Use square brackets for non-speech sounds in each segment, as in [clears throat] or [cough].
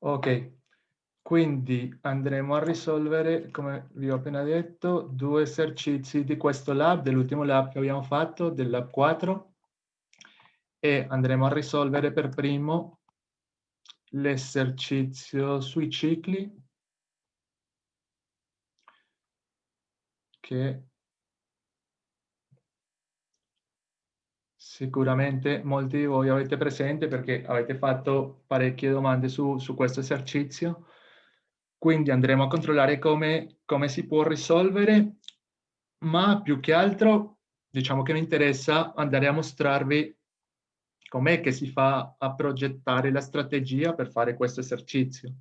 Ok, quindi andremo a risolvere, come vi ho appena detto, due esercizi di questo lab, dell'ultimo lab che abbiamo fatto, del lab 4, e andremo a risolvere per primo l'esercizio sui cicli, che sicuramente molti di voi avete presente perché avete fatto parecchie domande su, su questo esercizio. Quindi andremo a controllare come, come si può risolvere, ma più che altro diciamo che mi interessa andare a mostrarvi com'è che si fa a progettare la strategia per fare questo esercizio.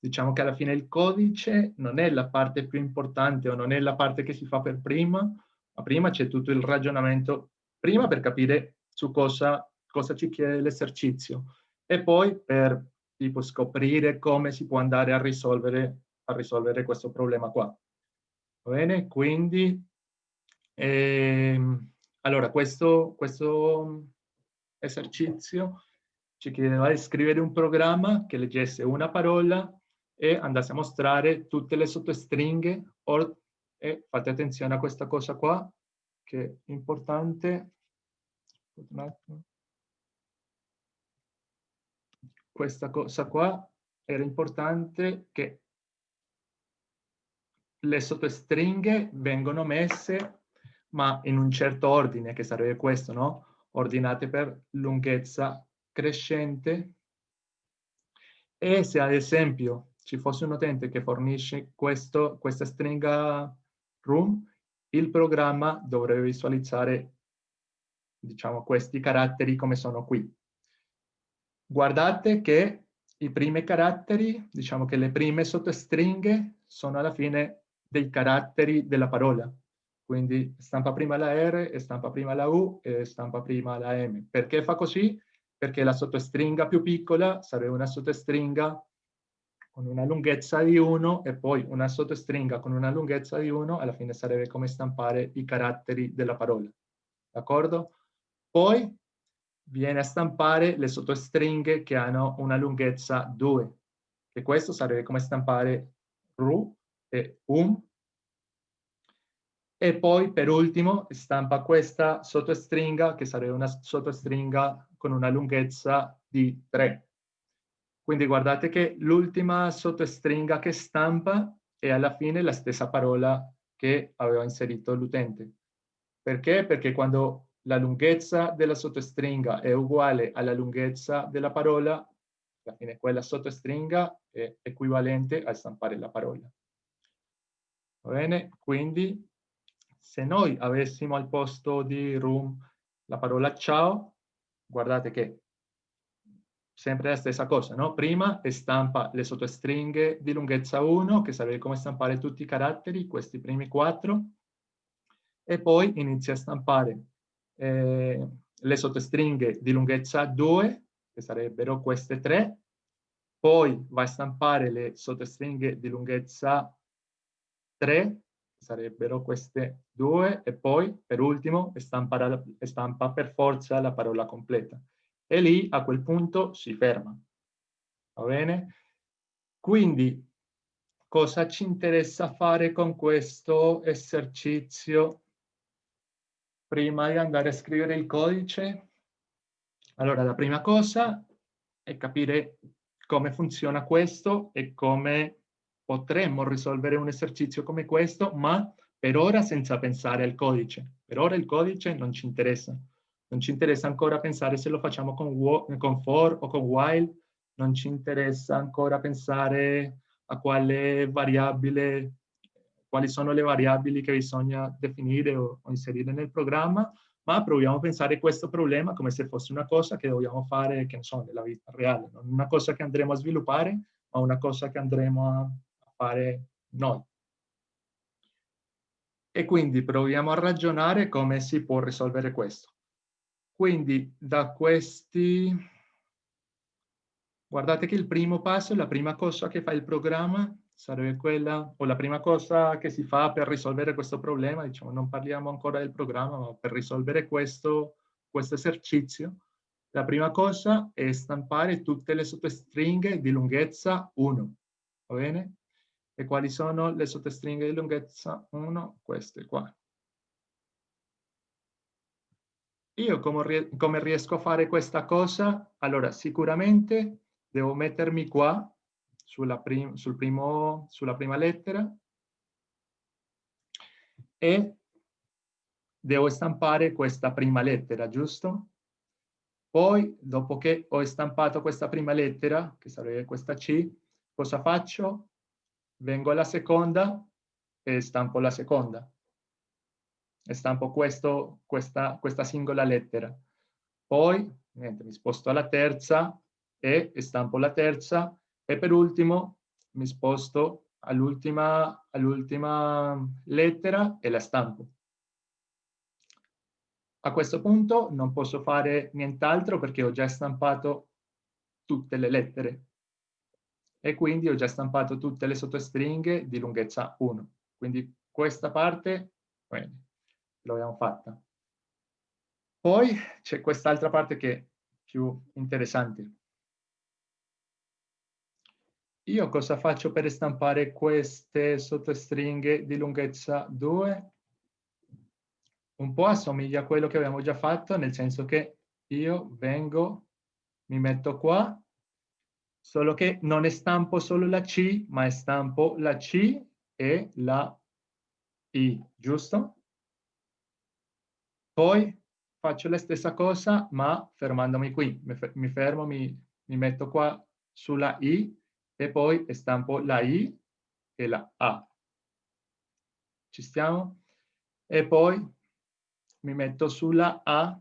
Diciamo che alla fine il codice non è la parte più importante o non è la parte che si fa per prima, ma prima c'è tutto il ragionamento, prima per capire su cosa, cosa ci chiede l'esercizio e poi per tipo, scoprire come si può andare a risolvere, a risolvere questo problema qua. Bene? Quindi, ehm, allora, questo, questo esercizio ci chiedeva di scrivere un programma che leggesse una parola e andasse a mostrare tutte le sottostringhe or, e fate attenzione a questa cosa qua che è importante questa cosa qua era importante che le sottostringhe vengono messe ma in un certo ordine che sarebbe questo no? Ordinate per lunghezza crescente. E se ad esempio ci fosse un utente che fornisce questo, questa stringa room, il programma dovrebbe visualizzare diciamo, questi caratteri come sono qui. Guardate che i primi caratteri, diciamo che le prime sottostringhe sono alla fine dei caratteri della parola. Quindi stampa prima la R, stampa prima la U e stampa prima la M. Perché fa così? Perché la sottostringa più piccola sarebbe una sottostringa con una lunghezza di 1 e poi una sottostringa con una lunghezza di 1, alla fine sarebbe come stampare i caratteri della parola. D'accordo? Poi viene a stampare le sottostringhe che hanno una lunghezza 2, e questo sarebbe come stampare ru e um e poi per ultimo stampa questa sottostringa che sarebbe una sottostringa con una lunghezza di 3. Quindi guardate che l'ultima sottostringa che stampa è alla fine la stessa parola che aveva inserito l'utente. Perché? Perché quando la lunghezza della sottostringa è uguale alla lunghezza della parola, alla fine quella sottostringa è equivalente a stampare la parola. Va bene? Quindi se noi avessimo al posto di room la parola ciao, guardate che sempre la stessa cosa, no? Prima stampa le sottostringhe di lunghezza 1, che sarebbe come stampare tutti i caratteri, questi primi quattro, e poi inizia a stampare eh, le sottostringhe di lunghezza 2, che sarebbero queste tre, poi va a stampare le sottostringhe di lunghezza 3, sarebbero queste due, e poi per ultimo stampa, stampa per forza la parola completa. E lì a quel punto si ferma. Va bene? Quindi cosa ci interessa fare con questo esercizio prima di andare a scrivere il codice? Allora, la prima cosa è capire come funziona questo e come potremmo risolvere un esercizio come questo, ma per ora senza pensare al codice. Per ora il codice non ci interessa. Non ci interessa ancora pensare se lo facciamo con, con for o con while, non ci interessa ancora pensare a quale variabile, quali sono le variabili che bisogna definire o, o inserire nel programma, ma proviamo a pensare questo problema come se fosse una cosa che dobbiamo fare, che ne so, nella vita reale, non una cosa che andremo a sviluppare, ma una cosa che andremo a, fare noi. E quindi proviamo a ragionare come si può risolvere questo. Quindi da questi... Guardate che il primo passo, la prima cosa che fa il programma sarebbe quella, o la prima cosa che si fa per risolvere questo problema, diciamo, non parliamo ancora del programma, ma per risolvere questo, questo esercizio, La prima cosa è stampare tutte le sottostringhe di lunghezza 1, va bene? E quali sono le sottostringhe di lunghezza 1? Queste qua. Io come, riesco a fare questa cosa? Allora, sicuramente devo mettermi qua, sulla, prim sul primo, sulla prima lettera, e devo stampare questa prima lettera, giusto? Poi, dopo che ho stampato questa prima lettera, che sarebbe questa C, cosa faccio? Vengo alla seconda e stampo la seconda. E stampo questo, questa, questa singola lettera. Poi, niente, mi sposto alla terza e stampo la terza. E per ultimo mi sposto all'ultima all lettera e la stampo. A questo punto non posso fare nient'altro perché ho già stampato tutte le lettere e quindi ho già stampato tutte le sottostringhe di lunghezza 1. Quindi questa parte bene, l'abbiamo fatta. Poi c'è quest'altra parte che è più interessante. Io cosa faccio per stampare queste sottostringhe di lunghezza 2? un po' assomiglia a quello che abbiamo già fatto, nel senso che io vengo, mi metto qua, solo che non stampo solo la C, ma stampo la C e la I, giusto? Poi faccio la stessa cosa, ma fermandomi qui. Mi fermo, mi, mi metto qua sulla I e poi stampo la I e la A. Ci stiamo? E poi mi metto sulla A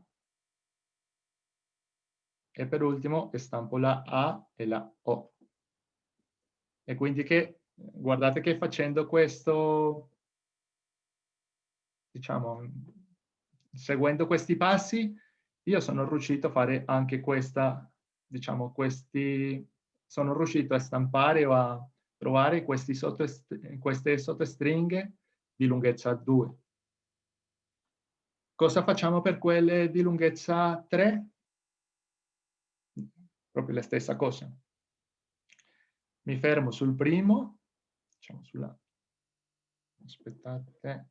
e per ultimo stampo la A e la O. E quindi che, guardate che facendo questo, diciamo, seguendo questi passi, io sono riuscito a fare anche questa, diciamo, questi, sono riuscito a stampare o a trovare sotto, queste sottostringhe di lunghezza 2. Cosa facciamo per quelle di lunghezza 3? Proprio la stessa cosa. Mi fermo sul primo, diciamo sulla... Aspettate.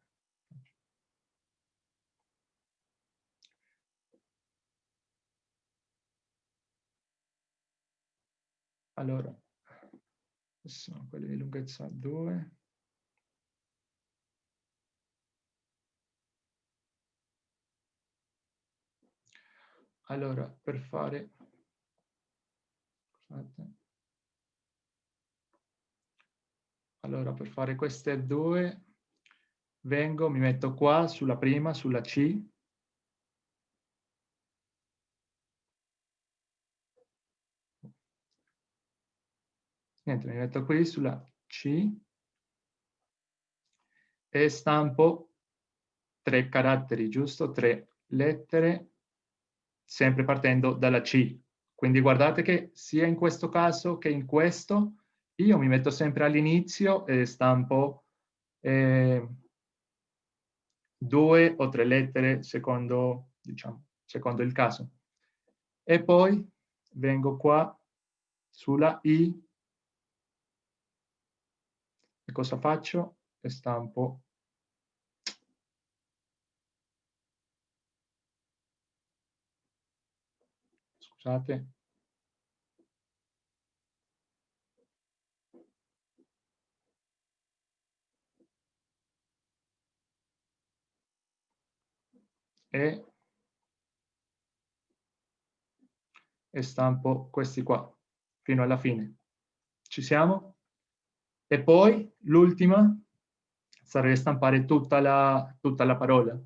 Allora, sono quelle di lunghezza 2. Allora, per fare... Scusate. Allora, per fare queste due, vengo, mi metto qua sulla prima, sulla C. Niente, mi metto qui sulla C e stampo tre caratteri, giusto? Tre lettere sempre partendo dalla C. Quindi guardate che sia in questo caso che in questo, io mi metto sempre all'inizio e stampo eh, due o tre lettere secondo, diciamo, secondo il caso. E poi vengo qua sulla I e cosa faccio? E stampo scusate. E, e stampo questi qua fino alla fine. Ci siamo? E poi l'ultima sarebbe stampare tutta la, tutta la parola,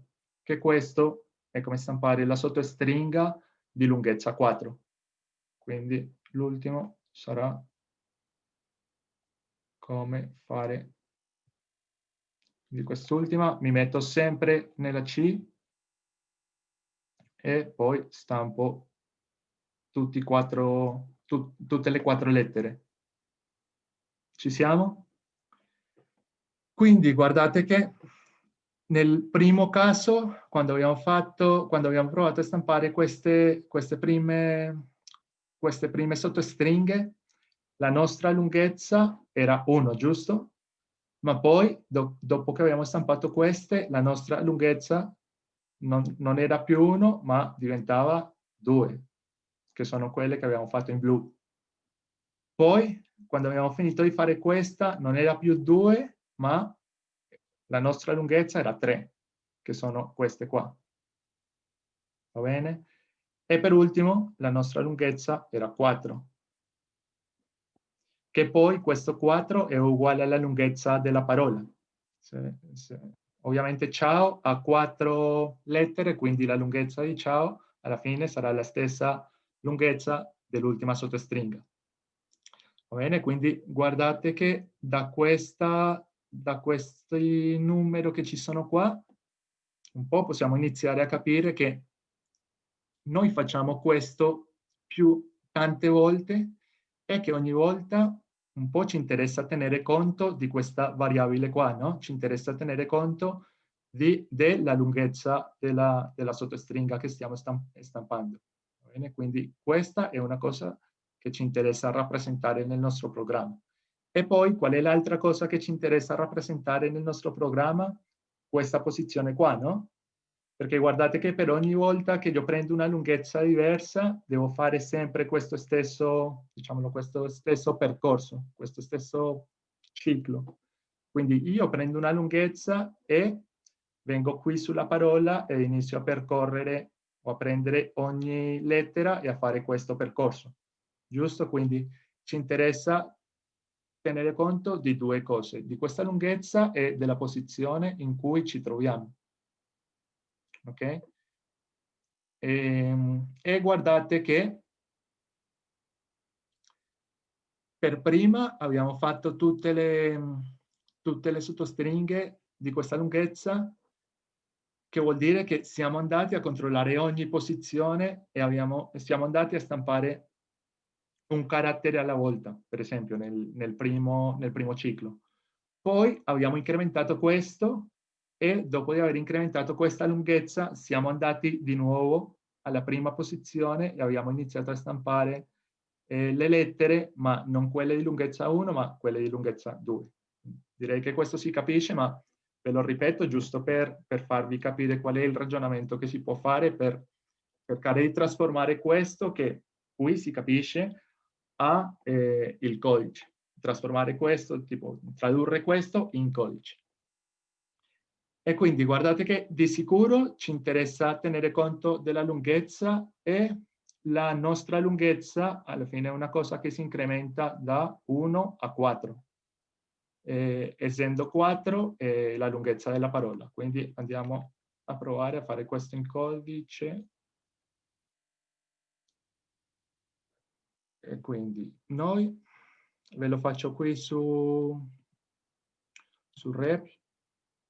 che questo è come stampare la sottostringa di lunghezza 4. Quindi l'ultimo sarà come fare di quest'ultima. Mi metto sempre nella C e poi stampo tutti quattro, tu, tutte le quattro lettere. Ci siamo? Quindi guardate che nel primo caso, quando abbiamo, fatto, quando abbiamo provato a stampare queste, queste, prime, queste prime sottostringhe, la nostra lunghezza era 1, giusto? Ma poi, do, dopo che abbiamo stampato queste, la nostra lunghezza non, non era più 1, ma diventava 2, che sono quelle che abbiamo fatto in blu. Poi, quando abbiamo finito di fare questa, non era più 2, ma la nostra lunghezza era 3, che sono queste qua. Va bene? E per ultimo, la nostra lunghezza era 4. Che poi questo 4 è uguale alla lunghezza della parola. Se, se, ovviamente ciao ha 4 lettere, quindi la lunghezza di ciao alla fine sarà la stessa lunghezza dell'ultima sottostringa. Va bene? Quindi guardate che da questa da questi numeri che ci sono qua, un po' possiamo iniziare a capire che noi facciamo questo più tante volte e che ogni volta un po' ci interessa tenere conto di questa variabile qua, no? Ci interessa tenere conto di, della lunghezza della, della sottostringa che stiamo stampando. Quindi questa è una cosa che ci interessa rappresentare nel nostro programma. E poi qual è l'altra cosa che ci interessa rappresentare nel nostro programma? Questa posizione qua, no? Perché guardate che per ogni volta che io prendo una lunghezza diversa, devo fare sempre questo stesso, diciamolo, questo stesso percorso, questo stesso ciclo. Quindi io prendo una lunghezza e vengo qui sulla parola e inizio a percorrere o a prendere ogni lettera e a fare questo percorso. Giusto? Quindi ci interessa tenere conto di due cose, di questa lunghezza e della posizione in cui ci troviamo. Ok? E, ehm, e guardate che per prima abbiamo fatto tutte le, tutte le sottostringhe di questa lunghezza, che vuol dire che siamo andati a controllare ogni posizione e abbiamo, siamo andati a stampare un carattere alla volta, per esempio nel, nel, primo, nel primo ciclo. Poi abbiamo incrementato questo e dopo di aver incrementato questa lunghezza siamo andati di nuovo alla prima posizione e abbiamo iniziato a stampare eh, le lettere, ma non quelle di lunghezza 1, ma quelle di lunghezza 2. Direi che questo si capisce, ma ve lo ripeto giusto per, per farvi capire qual è il ragionamento che si può fare per cercare di trasformare questo, che qui si capisce, a eh, il codice, trasformare questo, tipo tradurre questo in codice. E quindi guardate che di sicuro ci interessa tenere conto della lunghezza e la nostra lunghezza alla fine è una cosa che si incrementa da 1 a 4. Eh, essendo 4 è la lunghezza della parola. Quindi andiamo a provare a fare questo in codice. E quindi noi, ve lo faccio qui su, su Rep.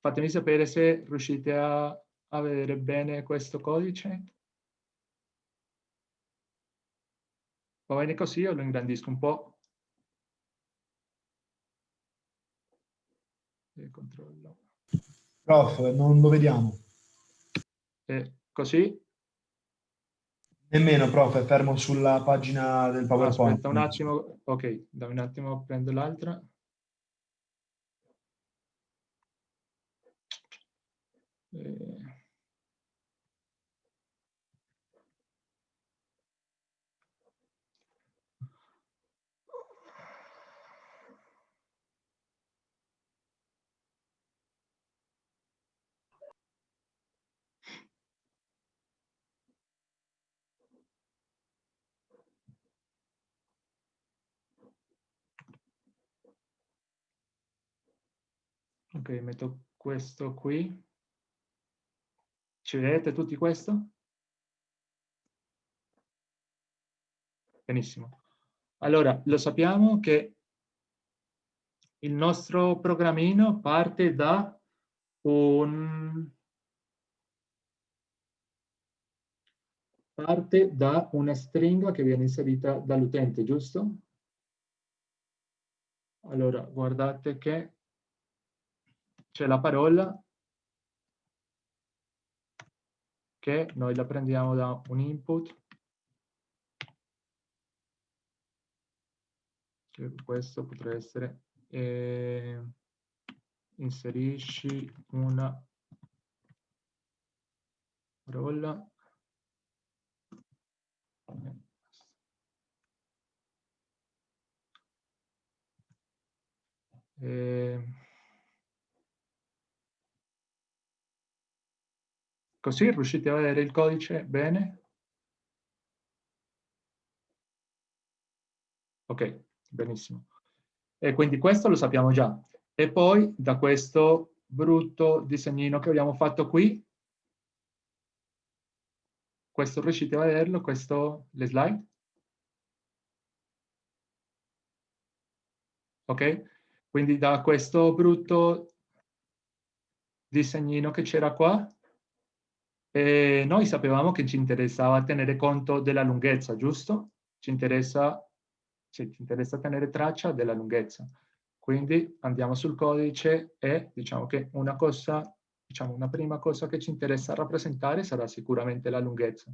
Fatemi sapere se riuscite a, a vedere bene questo codice. Va bene così, io lo ingrandisco un po'. E controllo. Prof, non lo vediamo. E così? Nemmeno, prof, fermo sulla pagina del PowerPoint. Aspetta un attimo, ok, dammi un attimo, prendo l'altra. Eh. Ok, metto questo qui. Ci vedete tutti questo? Benissimo. Allora, lo sappiamo che il nostro programmino parte da un parte da una stringa che viene inserita dall'utente, giusto? Allora, guardate che c'è la parola che noi la prendiamo da un input. Questo potrebbe essere eh, inserisci una parola. Eh, così riuscite a vedere il codice bene? Ok, benissimo. E quindi questo lo sappiamo già. E poi da questo brutto disegnino che abbiamo fatto qui, questo riuscite a vederlo, questo, le slide? Ok? Quindi da questo brutto disegnino che c'era qua, eh, noi sapevamo che ci interessava tenere conto della lunghezza, giusto? Ci interessa ci interessa tenere traccia della lunghezza. Quindi andiamo sul codice e diciamo che una cosa, diciamo una prima cosa che ci interessa rappresentare sarà sicuramente la lunghezza.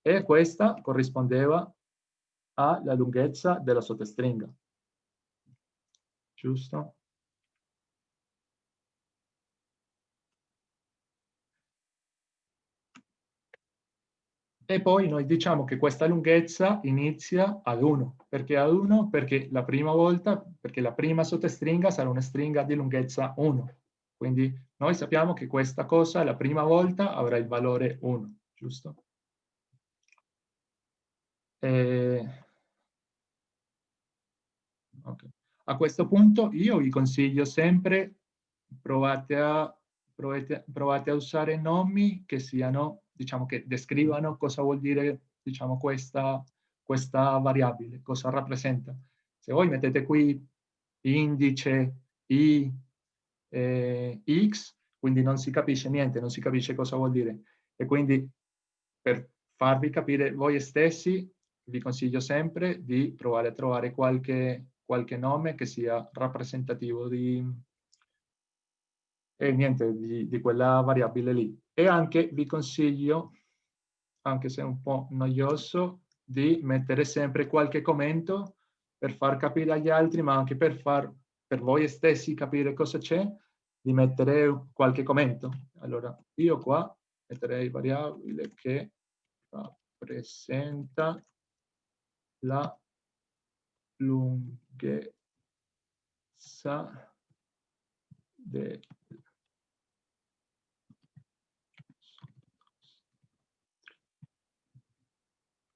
E questa corrispondeva alla lunghezza della sottostringa. Giusto? E poi noi diciamo che questa lunghezza inizia ad 1. Perché ad 1? Perché la prima volta, perché la prima sottostringa sarà una stringa di lunghezza 1. Quindi noi sappiamo che questa cosa la prima volta avrà il valore 1, giusto? E... Okay. A questo punto io vi consiglio sempre provate a, provate, provate a usare nomi che siano diciamo, che descrivano cosa vuol dire diciamo, questa, questa variabile, cosa rappresenta. Se voi mettete qui indice i eh, x, quindi non si capisce niente, non si capisce cosa vuol dire. E quindi per farvi capire voi stessi, vi consiglio sempre di provare a trovare qualche, qualche nome che sia rappresentativo di, e niente, di, di quella variabile lì. E anche vi consiglio, anche se è un po' noioso, di mettere sempre qualche commento per far capire agli altri, ma anche per far per voi stessi capire cosa c'è, di mettere qualche commento. Allora, io qua metterei variabile che rappresenta la lunghezza del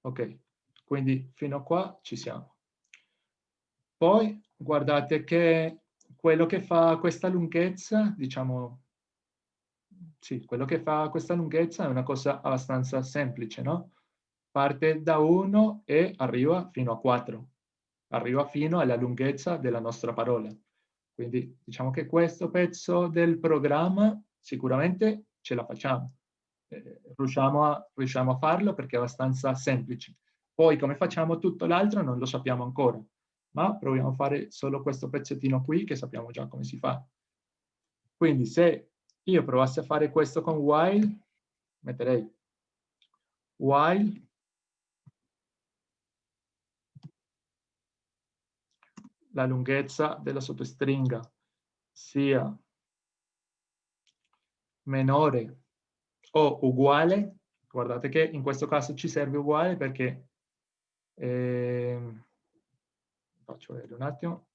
Ok, quindi fino a qua ci siamo. Poi guardate che quello che fa questa lunghezza, diciamo, sì, quello che fa questa lunghezza è una cosa abbastanza semplice, no? Parte da 1 e arriva fino a 4. Arriva fino alla lunghezza della nostra parola. Quindi diciamo che questo pezzo del programma sicuramente ce la facciamo eh, riusciamo, a, riusciamo a farlo perché è abbastanza semplice. Poi come facciamo tutto l'altro non lo sappiamo ancora, ma proviamo a fare solo questo pezzettino qui che sappiamo già come si fa. Quindi se io provassi a fare questo con while, metterei while la lunghezza della sottostringa sia minore o uguale, guardate che in questo caso ci serve uguale perché, eh, faccio vedere un attimo,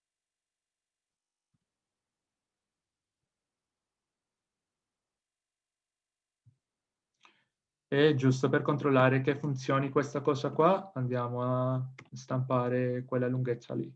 E giusto per controllare che funzioni questa cosa qua, andiamo a stampare quella lunghezza lì.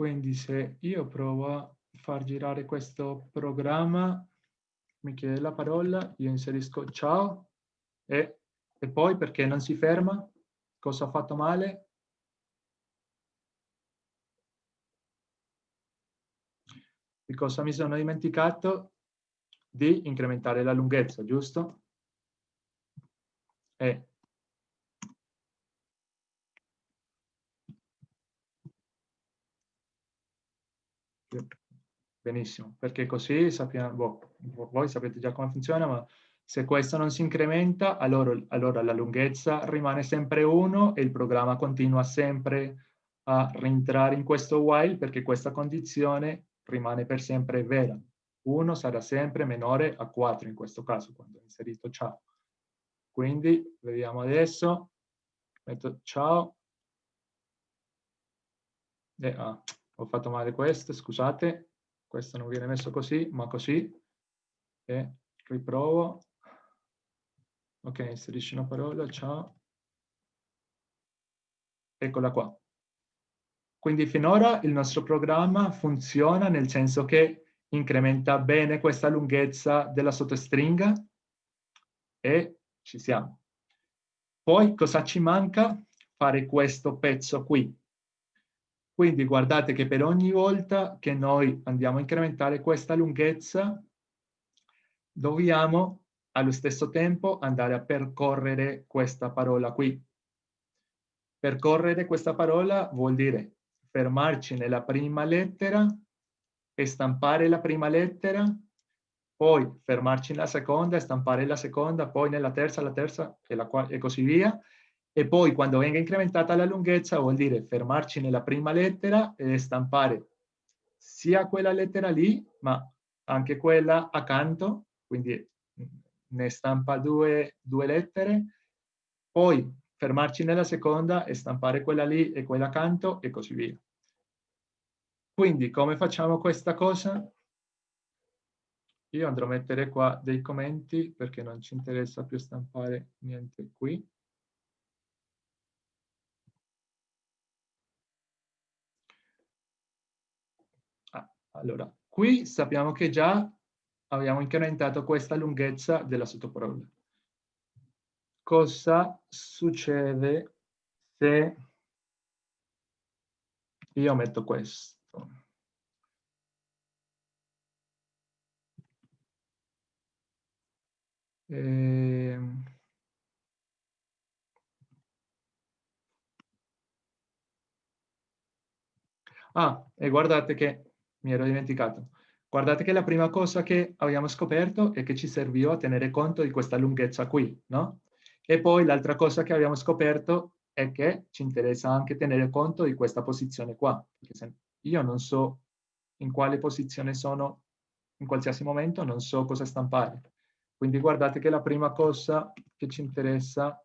Quindi se io provo a far girare questo programma, mi chiede la parola, io inserisco ciao E, e poi perché non si ferma? Cosa ho fatto male? Di cosa mi sono dimenticato? Di incrementare la lunghezza, giusto? E Benissimo, perché così sappiamo, boh, voi sapete già come funziona, ma se questo non si incrementa, allora, allora la lunghezza rimane sempre 1 e il programma continua sempre a rientrare in questo while perché questa condizione rimane per sempre vera. 1 sarà sempre minore a 4 in questo caso, quando ho inserito ciao. Quindi, vediamo adesso, metto ciao, e, ah, ho fatto male questo, scusate, questo non viene messo così, ma così, e riprovo, ok, inserisci una parola, ciao, eccola qua. Quindi finora il nostro programma funziona nel senso che incrementa bene questa lunghezza della sottostringa e ci siamo. Poi cosa ci manca? Fare questo pezzo qui. Quindi guardate che per ogni volta che noi andiamo a incrementare questa lunghezza, dobbiamo allo stesso tempo andare a percorrere questa parola qui. Percorrere questa parola vuol dire fermarci nella prima lettera stampare la prima lettera, poi fermarci nella seconda stampare la seconda, poi nella terza, la terza e, la e così via, e poi quando venga incrementata la lunghezza vuol dire fermarci nella prima lettera e stampare sia quella lettera lì, ma anche quella accanto, quindi ne stampa due, due lettere, poi fermarci nella seconda e stampare quella lì e quella accanto e così via. Quindi come facciamo questa cosa? Io andrò a mettere qua dei commenti perché non ci interessa più stampare niente qui. Allora, qui sappiamo che già abbiamo incrementato questa lunghezza della sottoparola. Cosa succede se io metto questo? Ehm... Ah, e guardate che mi ero dimenticato. Guardate che la prima cosa che abbiamo scoperto è che ci serviva a tenere conto di questa lunghezza qui, no? E poi l'altra cosa che abbiamo scoperto è che ci interessa anche tenere conto di questa posizione qua. Io non so in quale posizione sono in qualsiasi momento, non so cosa stampare. Quindi guardate che la prima cosa che ci interessa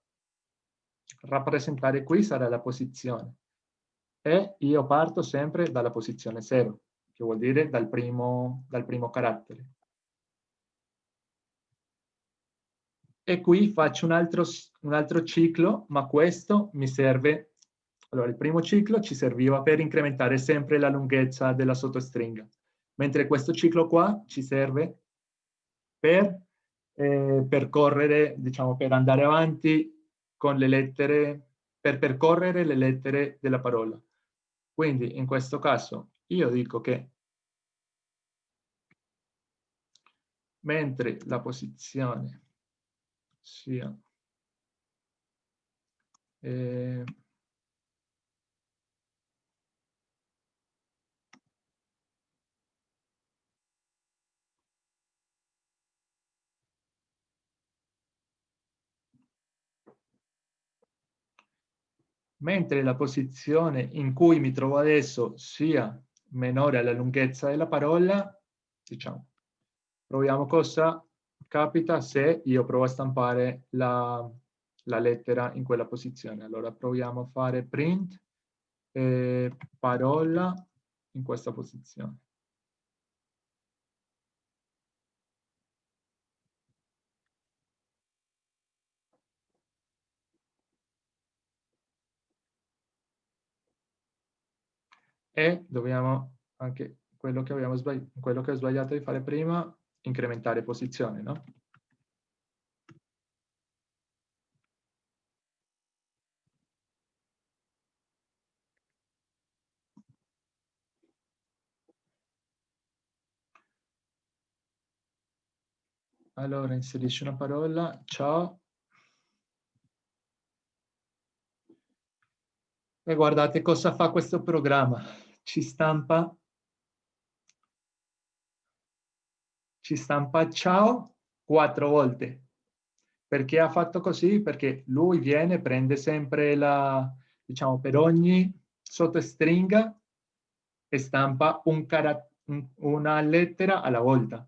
rappresentare qui sarà la posizione. E io parto sempre dalla posizione 0 che vuol dire dal primo, dal primo carattere. E qui faccio un altro, un altro ciclo, ma questo mi serve... Allora, il primo ciclo ci serviva per incrementare sempre la lunghezza della sottostringa, mentre questo ciclo qua ci serve per eh, percorrere, diciamo, per andare avanti con le lettere, per percorrere le lettere della parola. Quindi in questo caso io dico che mentre la posizione sia eh, mentre la posizione in cui mi trovo adesso sia minore alla lunghezza della parola, diciamo, proviamo cosa capita se io provo a stampare la, la lettera in quella posizione. Allora proviamo a fare print eh, parola in questa posizione. e dobbiamo anche quello che, abbiamo sbagliato, quello che ho sbagliato di fare prima, incrementare posizione, no? Allora inserisci una parola, ciao, E guardate cosa fa questo programma. Ci stampa ci stampa ciao quattro volte. Perché ha fatto così? Perché lui viene, prende sempre la, diciamo, per ogni sottostringa e stampa un una lettera alla volta.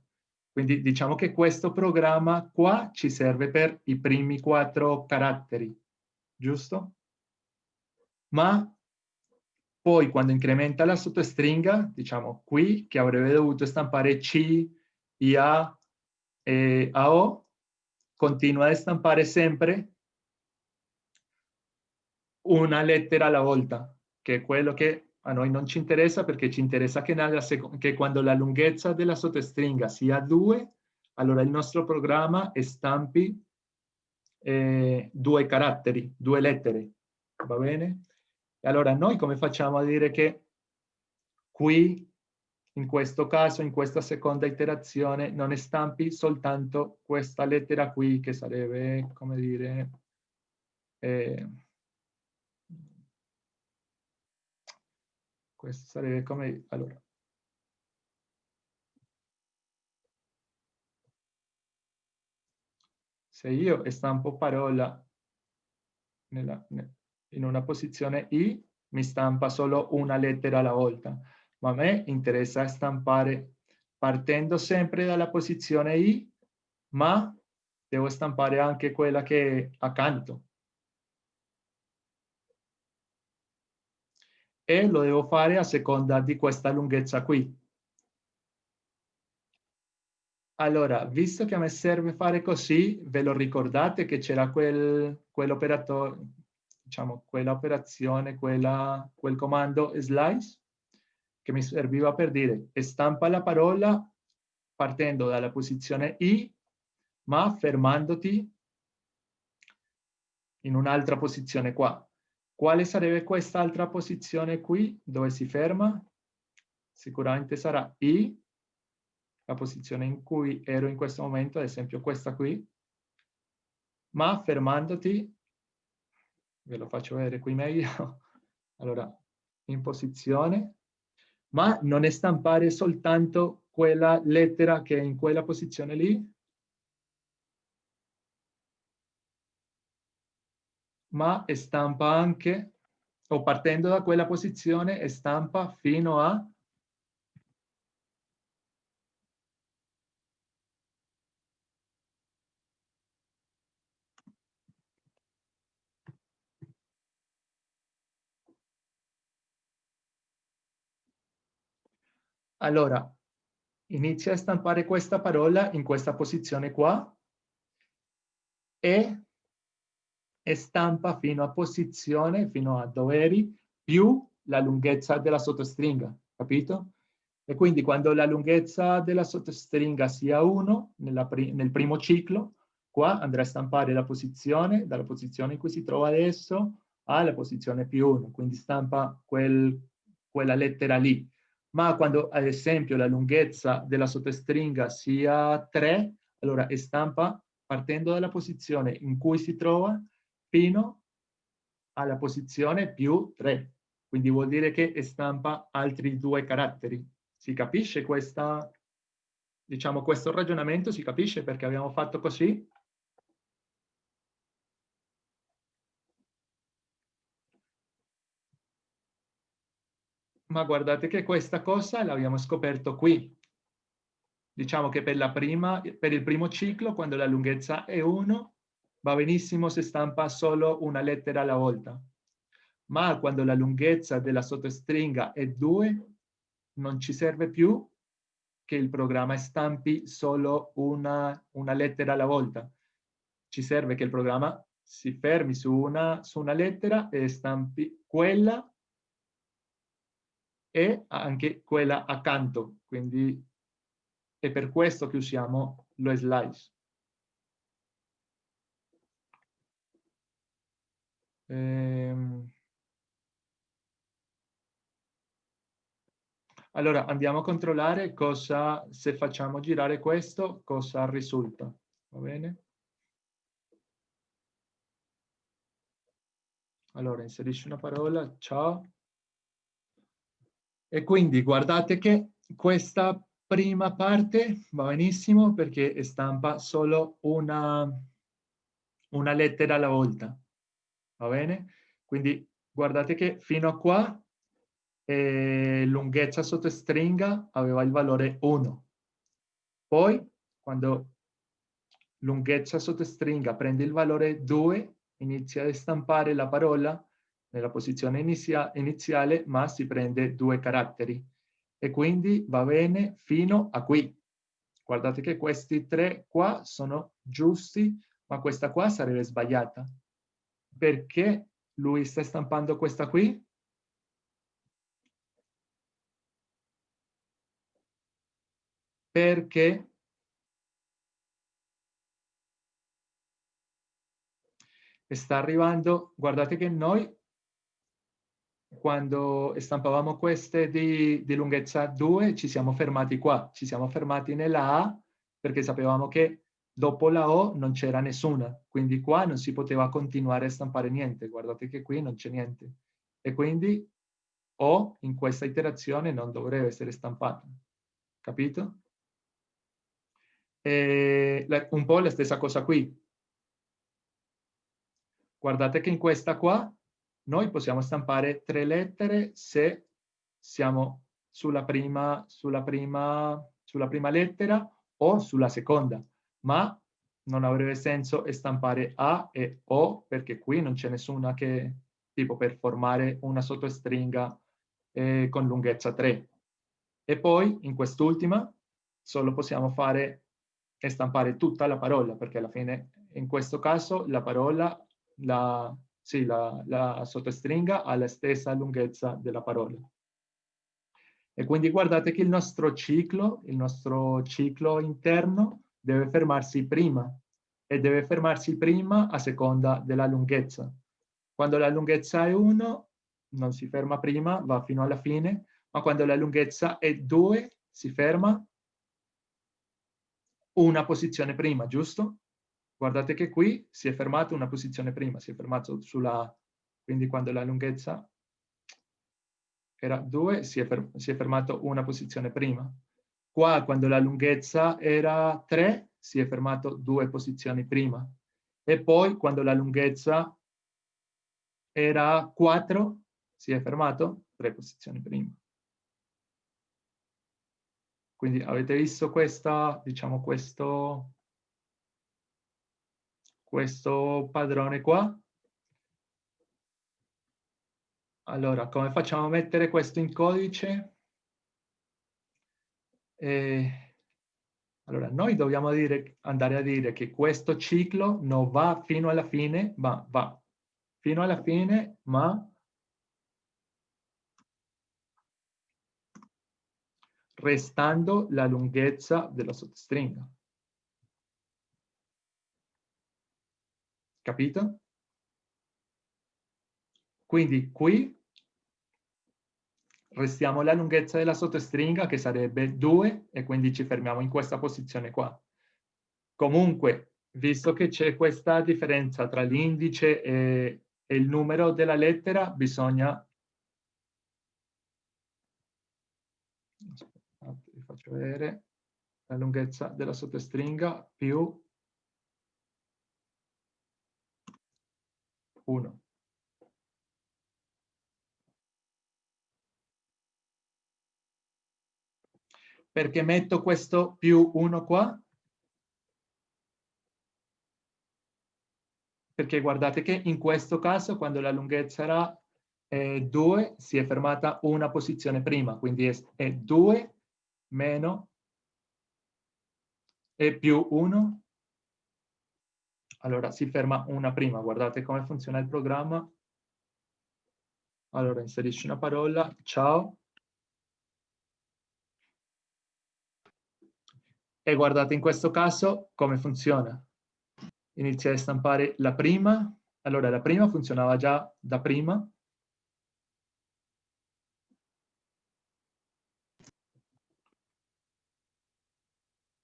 Quindi diciamo che questo programma qua ci serve per i primi quattro caratteri, giusto? Ma poi quando incrementa la sottostringa, diciamo qui, che avrebbe dovuto stampare C, IA e AO, continua a stampare sempre una lettera alla volta, che è quello che a noi non ci interessa perché ci interessa che, che quando la lunghezza della sottostringa sia 2, allora il nostro programma stampi eh, due caratteri, due lettere, va bene? E allora noi come facciamo a dire che qui, in questo caso, in questa seconda iterazione, non stampi soltanto questa lettera qui, che sarebbe, come dire, eh, questo sarebbe come... Allora. Se io stampo parola nella, in una posizione I, mi stampa solo una lettera alla volta, ma a me interessa stampare partendo sempre dalla posizione I, ma devo stampare anche quella che è accanto. e lo devo fare a seconda di questa lunghezza qui. Allora, visto che a me serve fare così, ve lo ricordate che c'era quel, quell'operatore, diciamo, quell'operazione, quella, quel comando slice, che mi serviva per dire stampa la parola partendo dalla posizione I, ma fermandoti in un'altra posizione qua. Quale sarebbe quest'altra posizione qui, dove si ferma? Sicuramente sarà I, la posizione in cui ero in questo momento, ad esempio questa qui, ma fermandoti, ve lo faccio vedere qui meglio, [laughs] allora, in posizione, ma non è stampare soltanto quella lettera che è in quella posizione lì, ma stampa anche, o partendo da quella posizione, stampa fino a Allora, inizia a stampare questa parola in questa posizione qua e e stampa fino a posizione, fino a dove eri, più la lunghezza della sottostringa, capito? E quindi quando la lunghezza della sottostringa sia 1 pri nel primo ciclo, qua andrà a stampare la posizione, dalla posizione in cui si trova adesso alla posizione più 1, quindi stampa quel, quella lettera lì. Ma quando ad esempio la lunghezza della sottostringa sia 3, allora stampa partendo dalla posizione in cui si trova fino alla posizione più 3. Quindi vuol dire che stampa altri due caratteri. Si capisce questa, diciamo, questo ragionamento? Si capisce perché abbiamo fatto così? Ma guardate che questa cosa l'abbiamo scoperto qui. Diciamo che per, prima, per il primo ciclo, quando la lunghezza è 1, va benissimo se stampa solo una lettera alla volta, ma quando la lunghezza della sottostringa è 2, non ci serve più che il programma stampi solo una, una lettera alla volta. Ci serve che il programma si fermi su una, su una lettera e stampi quella e anche quella accanto. Quindi è per questo che usiamo lo slice. Ehm... Allora andiamo a controllare cosa, se facciamo girare questo, cosa risulta. Va bene? Allora, inserisci una parola, ciao. E quindi guardate che questa prima parte va benissimo perché stampa solo una, una lettera alla volta. Va bene? Quindi guardate che fino a qua eh, lunghezza sottostringa aveva il valore 1. Poi, quando lunghezza sottostringa prende il valore 2, inizia a stampare la parola nella posizione inizia iniziale, ma si prende due caratteri. E quindi va bene fino a qui. Guardate che questi tre qua sono giusti, ma questa qua sarebbe sbagliata. Perché lui sta stampando questa qui? Perché sta arrivando, guardate che noi quando stampavamo queste di, di, lunghezza 2 ci siamo fermati qua, ci siamo fermati nella A perché sapevamo che dopo la O non c'era nessuna, quindi qua non si poteva continuare a stampare niente, guardate che qui non c'è niente. E quindi O in questa iterazione non dovrebbe essere stampata, capito? E un po' la stessa cosa qui, Guardate che in questa qua noi possiamo stampare tre lettere se siamo sulla prima, sulla prima, sulla prima lettera o sulla seconda, ma non avrebbe senso stampare A e O perché qui non c'è nessuna che tipo per formare una sottostringa eh, con lunghezza 3. E poi in quest'ultima solo possiamo fare e stampare tutta la parola perché alla fine in questo caso la parola la, sì, la, la sottostringa ha la stessa lunghezza della parola. E quindi guardate che il nostro ciclo, il nostro ciclo interno deve fermarsi prima e deve fermarsi prima a seconda della lunghezza. Quando la lunghezza è 1 non si ferma prima, va fino alla fine, ma quando la lunghezza è 2 si ferma una posizione prima, giusto? Guardate che qui si è fermato una posizione prima, si è fermato sulla... quindi quando la lunghezza era 2 si, si, è fermato una posizione prima. Qua quando la lunghezza era 3 si è fermato due posizioni prima. E poi quando la lunghezza era 4 si è fermato tre posizioni prima. Quindi avete visto questa, diciamo questo questo padrone qua. Allora, come facciamo a mettere questo in codice? Eh, allora, noi dobbiamo dire, andare a dire che questo ciclo non va fino alla fine, ma va fino alla fine, ma restando la lunghezza della sottostringa. Capito? Quindi qui restiamo la lunghezza della sottostringa che sarebbe 2 e quindi ci fermiamo in questa posizione qua. Comunque, visto che c'è questa differenza tra l'indice e, il numero della lettera, bisogna... Aspettate, vi faccio vedere la lunghezza della sottostringa più 1. Perché metto questo più 1 qua? Perché guardate che in questo caso, quando la lunghezza era eh, 2, si è fermata una posizione prima, quindi è 2 meno e più 1 allora, si ferma una prima. Guardate come funziona il programma. Allora, inserisci una parola. Ciao. E guardate in questo caso come funziona. Inizia a stampare la prima. Allora, la prima funzionava già da prima.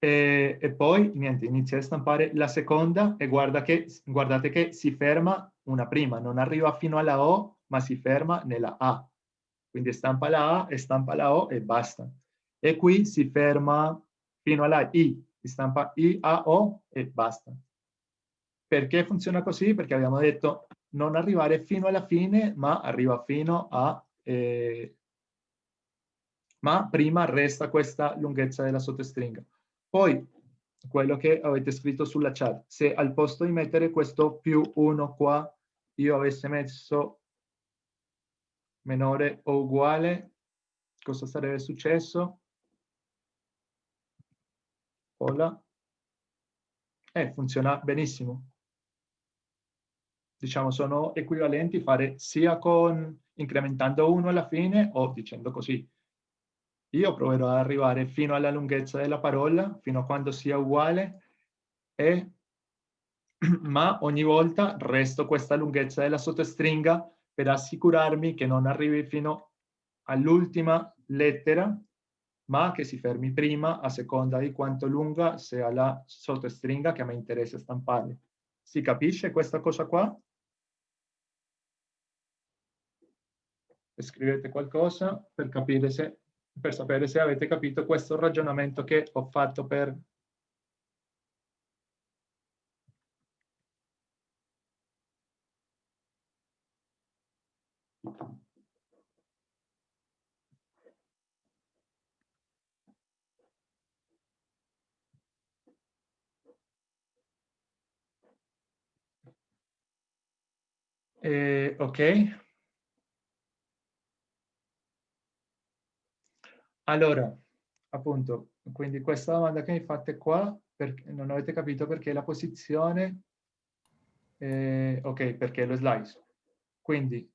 E, e, poi, niente, inizia a stampare la seconda e guarda che, guardate che si ferma una prima, non arriva fino alla O, ma si ferma nella A. Quindi stampa la A e stampa la O e basta. E qui si ferma fino alla I, stampa I, A, O e basta. Perché funziona così? Perché abbiamo detto non arrivare fino alla fine, ma arriva fino a... Eh, ma prima resta questa lunghezza della sottostringa. Poi, quello che avete scritto sulla chat, se al posto di mettere questo più 1 qua, io avessi messo minore o uguale, cosa sarebbe successo? Hola. Eh, funziona benissimo. Diciamo, sono equivalenti fare sia con incrementando 1 alla fine o dicendo così. Io proverò ad arrivare fino alla lunghezza della parola, fino a quando sia uguale, e, [clears throat] ma ogni volta resto questa lunghezza della sottostringa per assicurarmi che non arrivi fino all'ultima lettera, ma che si fermi prima a seconda di quanto lunga sia la sottostringa che a me interessa stampare. Si capisce questa cosa qua? Scrivete qualcosa per capire se, per sapere se avete capito questo ragionamento che ho fatto per Eh, ok. Allora, appunto, quindi questa domanda che mi fate qua, non avete capito perché la posizione, eh, ok, perché lo slice. Quindi,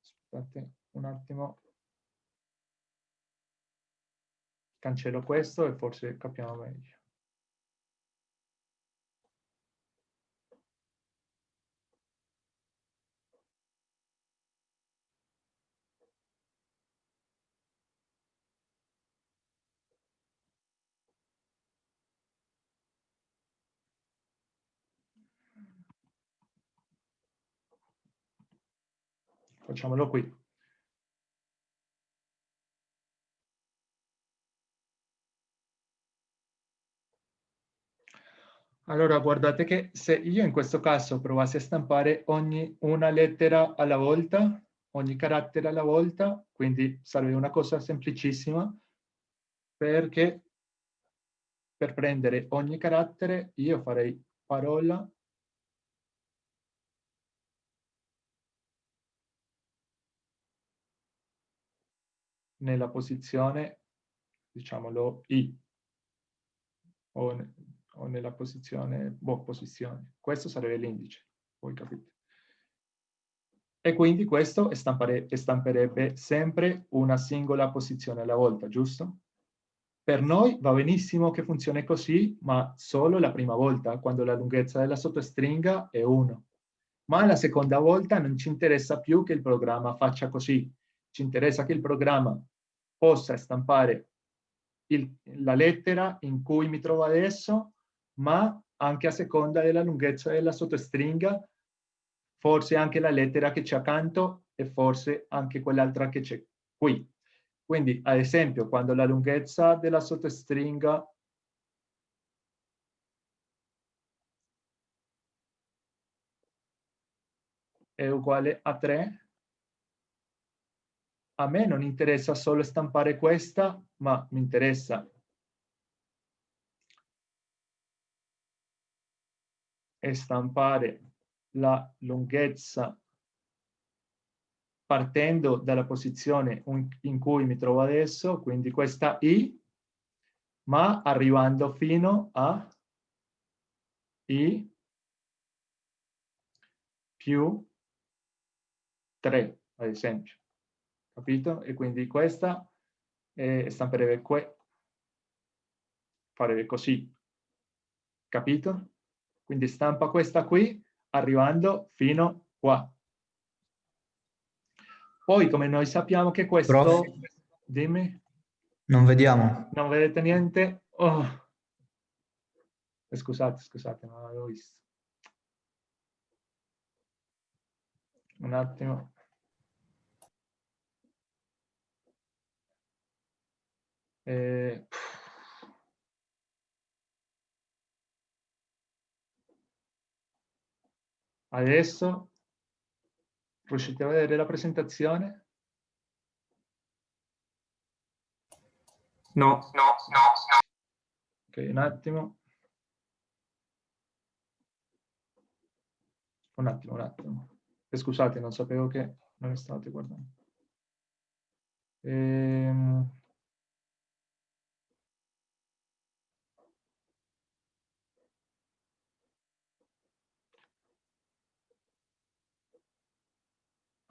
aspettate un attimo, cancello questo e forse capiamo meglio. Facciamolo qui. Allora, guardate che se io in questo caso provassi a stampare ogni una lettera alla volta, ogni carattere alla volta, quindi sarebbe una cosa semplicissima, perché per prendere ogni carattere io farei parola nella posizione, diciamolo, I, o, o nella posizione, boh, posizione. Questo sarebbe l'indice, voi capite. E quindi questo stamperebbe sempre una singola posizione alla volta, giusto? Per noi va benissimo che funzioni così, ma solo la prima volta, quando la lunghezza della sottostringa è 1. Ma la seconda volta non ci interessa più che il programma faccia così. Ci interessa che il programma possa stampare il, la lettera in cui mi trovo adesso, ma anche a seconda della lunghezza della sottostringa, forse anche la lettera che c'è accanto e forse anche quell'altra che c'è qui. Quindi, ad esempio, quando la lunghezza della sottostringa è uguale a 3, a me non interessa solo stampare questa, ma mi interessa stampare la lunghezza partendo dalla posizione in cui mi trovo adesso, quindi questa I, ma arrivando fino a I più 3, ad esempio capito? E quindi questa eh, stamperebbe que farebbe così, capito? Quindi stampa questa qui arrivando fino qua. Poi come noi sappiamo che questo... Prof, dimmi. Non vediamo. Non vedete niente? Oh. Eh, scusate, scusate, non l'avevo visto. Un attimo. Eh, adesso riuscite a vedere la presentazione? No, no, no, no. Ok, un attimo. Un attimo, un attimo. E scusate, non sapevo che non state guardando. Ehm...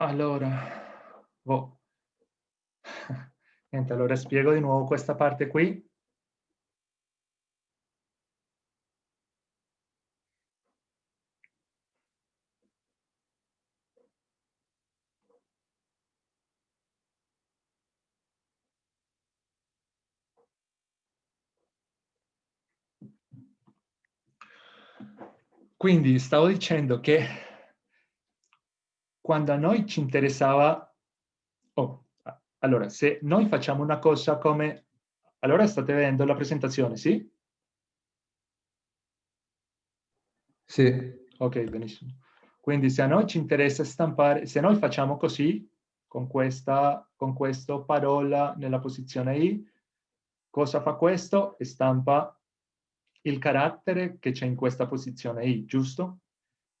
Allora, boh. [laughs] Niente, allora spiego di nuovo questa parte qui. Quindi stavo dicendo che quando a noi ci interessava... Oh, allora, se noi facciamo una cosa come... Allora state vedendo la presentazione, sì? Sì. Ok, benissimo. Quindi se a noi ci interessa stampare, se noi facciamo così, con questa, con questo parola nella posizione I, cosa fa questo? Stampa il carattere che c'è in questa posizione I, giusto?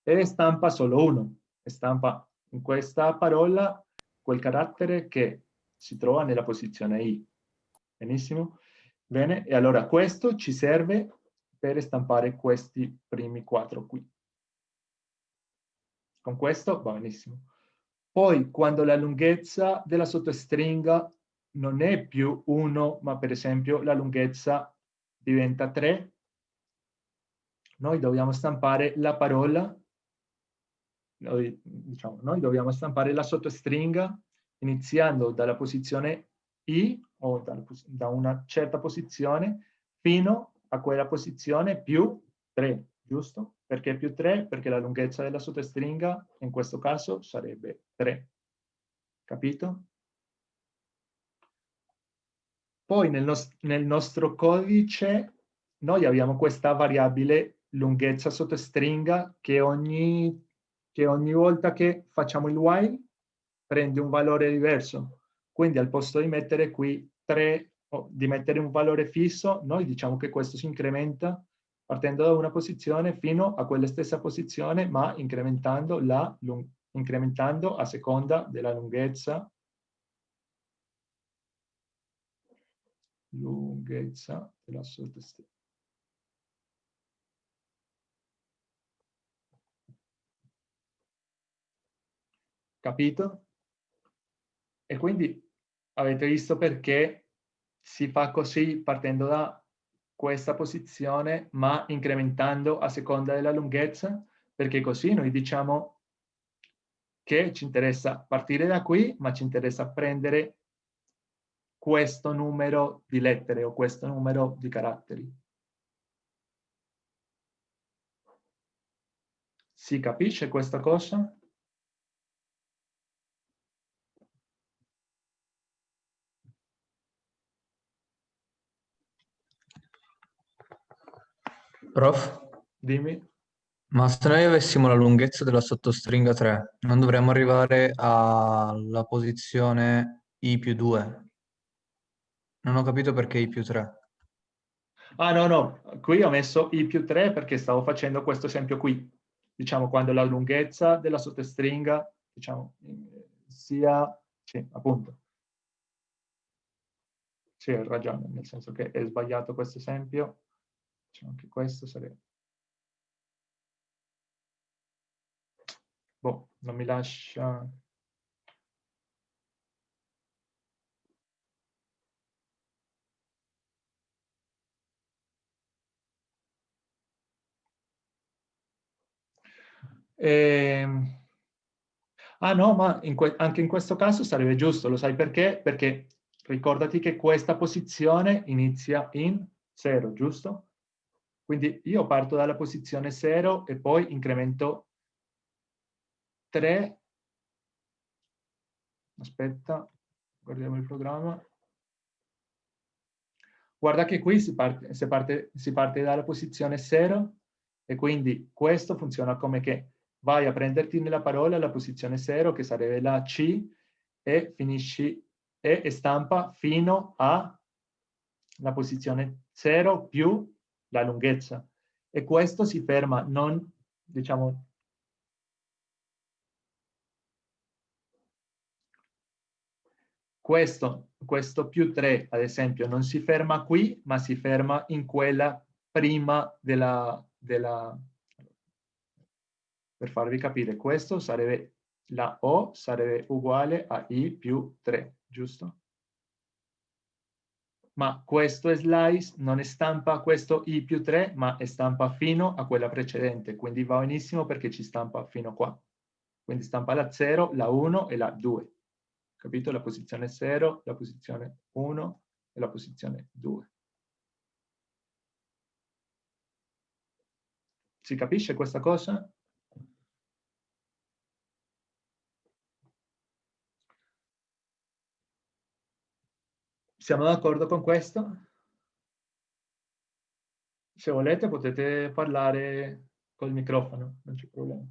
E stampa solo uno, stampa in questa parola quel carattere che si trova nella posizione I. Benissimo? Bene, e allora questo ci serve per stampare questi primi quattro qui. Con questo va benissimo. Poi, quando la lunghezza della sottostringa non è più 1, ma per esempio la lunghezza diventa 3, noi dobbiamo stampare la parola, noi, diciamo, noi dobbiamo stampare la sottostringa iniziando dalla posizione I o da, da una certa posizione fino a quella posizione più 3, giusto? Perché più 3? Perché la lunghezza della sottostringa in questo caso sarebbe 3. Capito? Poi nel, nos nel nostro codice noi abbiamo questa variabile lunghezza sottostringa che ogni, che ogni volta che facciamo il while prende un valore diverso. Quindi al posto di mettere qui 3 o di mettere un valore fisso, noi diciamo che questo si incrementa partendo da una posizione fino a quella stessa posizione, ma incrementando, la, incrementando a seconda della lunghezza lunghezza della sottostringa. Capito? E quindi avete visto perché si fa così partendo da questa posizione ma incrementando a seconda della lunghezza perché così noi diciamo che ci interessa partire da qui ma ci interessa prendere questo numero di lettere o questo numero di caratteri. Si capisce questa cosa? Prof? Dimmi. Ma se noi avessimo la lunghezza della sottostringa 3, non dovremmo arrivare alla posizione I più 2? Non ho capito perché I più 3. Ah no, no, qui ho messo I più 3 perché stavo facendo questo esempio qui. Diciamo quando la lunghezza della sottostringa, diciamo, sia... Sì, appunto. Sì, hai ragione, nel senso che è sbagliato questo esempio. Diciamo che questo sarebbe... Boh, non mi lascia... Eh... Ah no, ma in anche in questo caso sarebbe giusto, lo sai perché? Perché ricordati che questa posizione inizia in 0, giusto? Quindi io parto dalla posizione 0 e poi incremento 3. Aspetta, guardiamo il programma. Guarda che qui si parte, si parte, si parte dalla posizione 0 e quindi questo funziona come che vai a prenderti nella parola la posizione 0 che sarebbe la C e finisci e stampa fino alla posizione 0 più la lunghezza. E questo si ferma non, diciamo, questo, questo più 3, ad esempio, non si ferma qui, ma si ferma in quella prima della, della... Per farvi capire, questo sarebbe, la O sarebbe uguale a I più 3, giusto? Ma questo slice non stampa questo I più 3, ma stampa fino a quella precedente, quindi va benissimo perché ci stampa fino qua. Quindi stampa la 0, la 1 e la 2 capito? La posizione 0, la posizione 1 e la posizione 2. Si capisce questa cosa? Siamo d'accordo con questo? Se volete potete parlare col microfono, non c'è problema.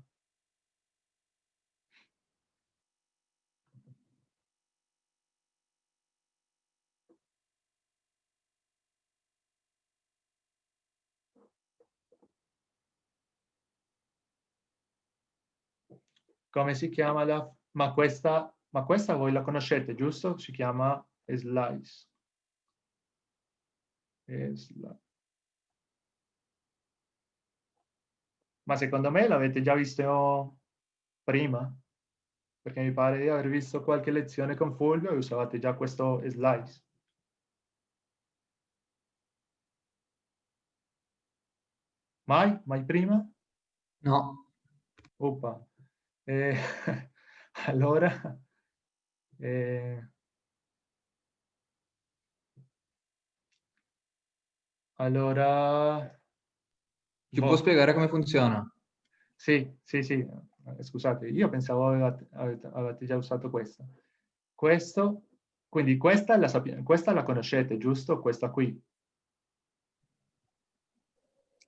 come si chiama la... Ma questa, ma questa voi la conoscete, giusto? Si chiama slice. slice. Ma secondo me l'avete già visto prima, perché mi pare di aver visto qualche lezione con Fulvio e usavate già questo slice. Mai? Mai prima? No. Oppa. Eh, [laughs] allora, eh, allora... Ci boh. può spiegare come funziona? Sì, sì, sì. Eh, scusate, io pensavo avevate, avevate già usato questo. Questo, quindi questa la, questa la conoscete, giusto? Questa qui.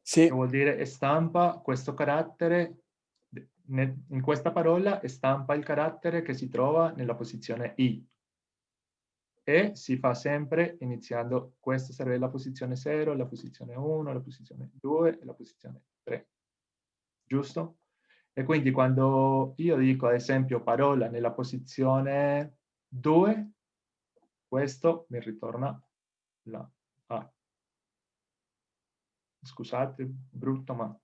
Sì. Che vuol dire stampa questo carattere in questa parola stampa il carattere che si trova nella posizione I e si fa sempre iniziando, questa sarebbe la posizione 0, la posizione 1, la posizione 2 e la posizione 3. Giusto? E quindi quando io dico ad esempio parola nella posizione 2, questo mi ritorna la A. Scusate, brutto, ma...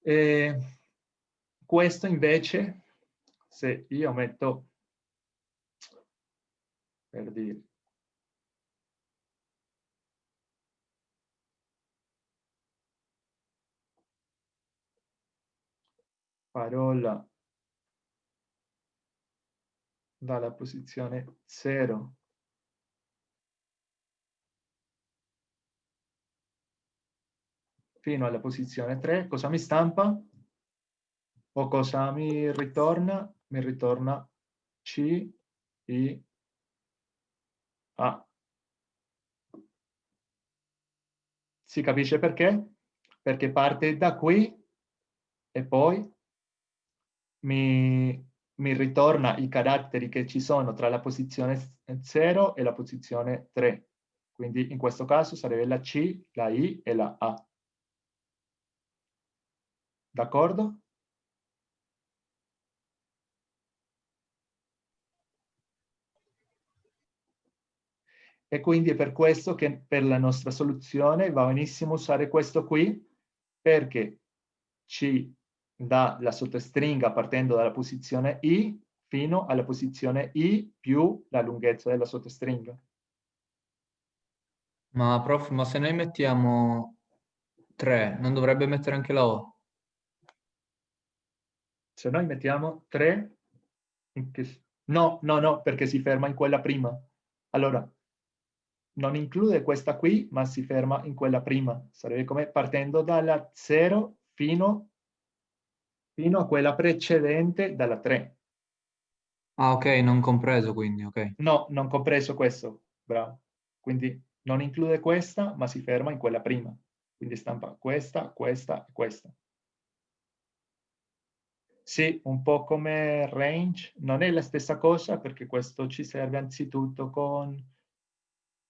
E questo invece, se io metto, per dire, parola dalla posizione 0 fino alla posizione 3, cosa mi stampa? o cosa mi ritorna? Mi ritorna C, I, A. Si capisce perché? Perché parte da qui e poi mi, mi ritorna i caratteri che ci sono tra la posizione 0 e la posizione 3. Quindi in questo caso sarebbe la C, la I e la A. D'accordo? E quindi è per questo che per la nostra soluzione va benissimo usare questo qui, perché ci dà la sottostringa partendo dalla posizione I fino alla posizione I più la lunghezza della sottostringa. Ma prof, ma se noi mettiamo 3, non dovrebbe mettere anche la O? Se noi mettiamo 3, no, no, no, perché si ferma in quella prima. Allora, non include questa qui, ma si ferma in quella prima. Sarebbe come partendo dalla 0 fino, fino a quella precedente dalla 3. Ah, ok, non compreso quindi, ok. No, non compreso questo, bravo. Quindi non include questa, ma si ferma in quella prima. Quindi stampa questa, questa e questa. Sì, un po' come range, non è la stessa cosa perché questo ci serve anzitutto con,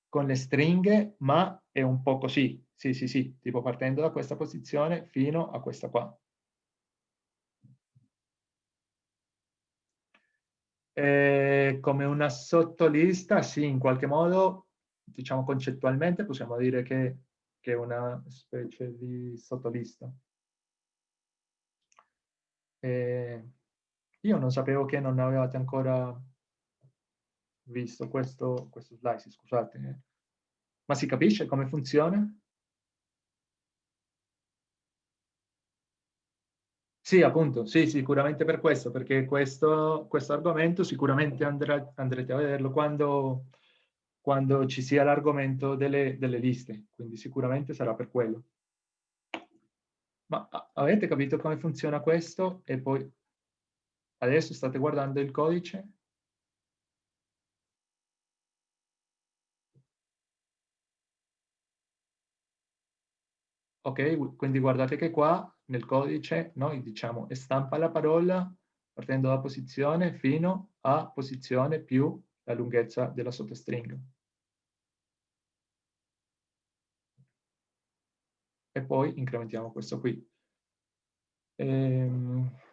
con le stringhe, ma è un po' così. Sì, sì, sì, tipo partendo da questa posizione fino a questa qua. Eh, come una sottolista, sì, in qualche modo, diciamo concettualmente, possiamo dire che, che è una specie di sottolista. E io non sapevo che non avevate ancora visto questo, questo slice, scusate. Ma si capisce come funziona? Sì, appunto, sì, sicuramente per questo, perché questo, questo argomento sicuramente andrà, andrete a vederlo quando, quando ci sia l'argomento delle, delle liste, quindi sicuramente sarà per quello. Ma avete capito come funziona questo? E poi adesso state guardando il codice? Ok, quindi guardate che qua nel codice noi diciamo stampa la parola partendo da posizione fino a posizione più la lunghezza della sottostringa. e poi incrementiamo questo qui. Ehm...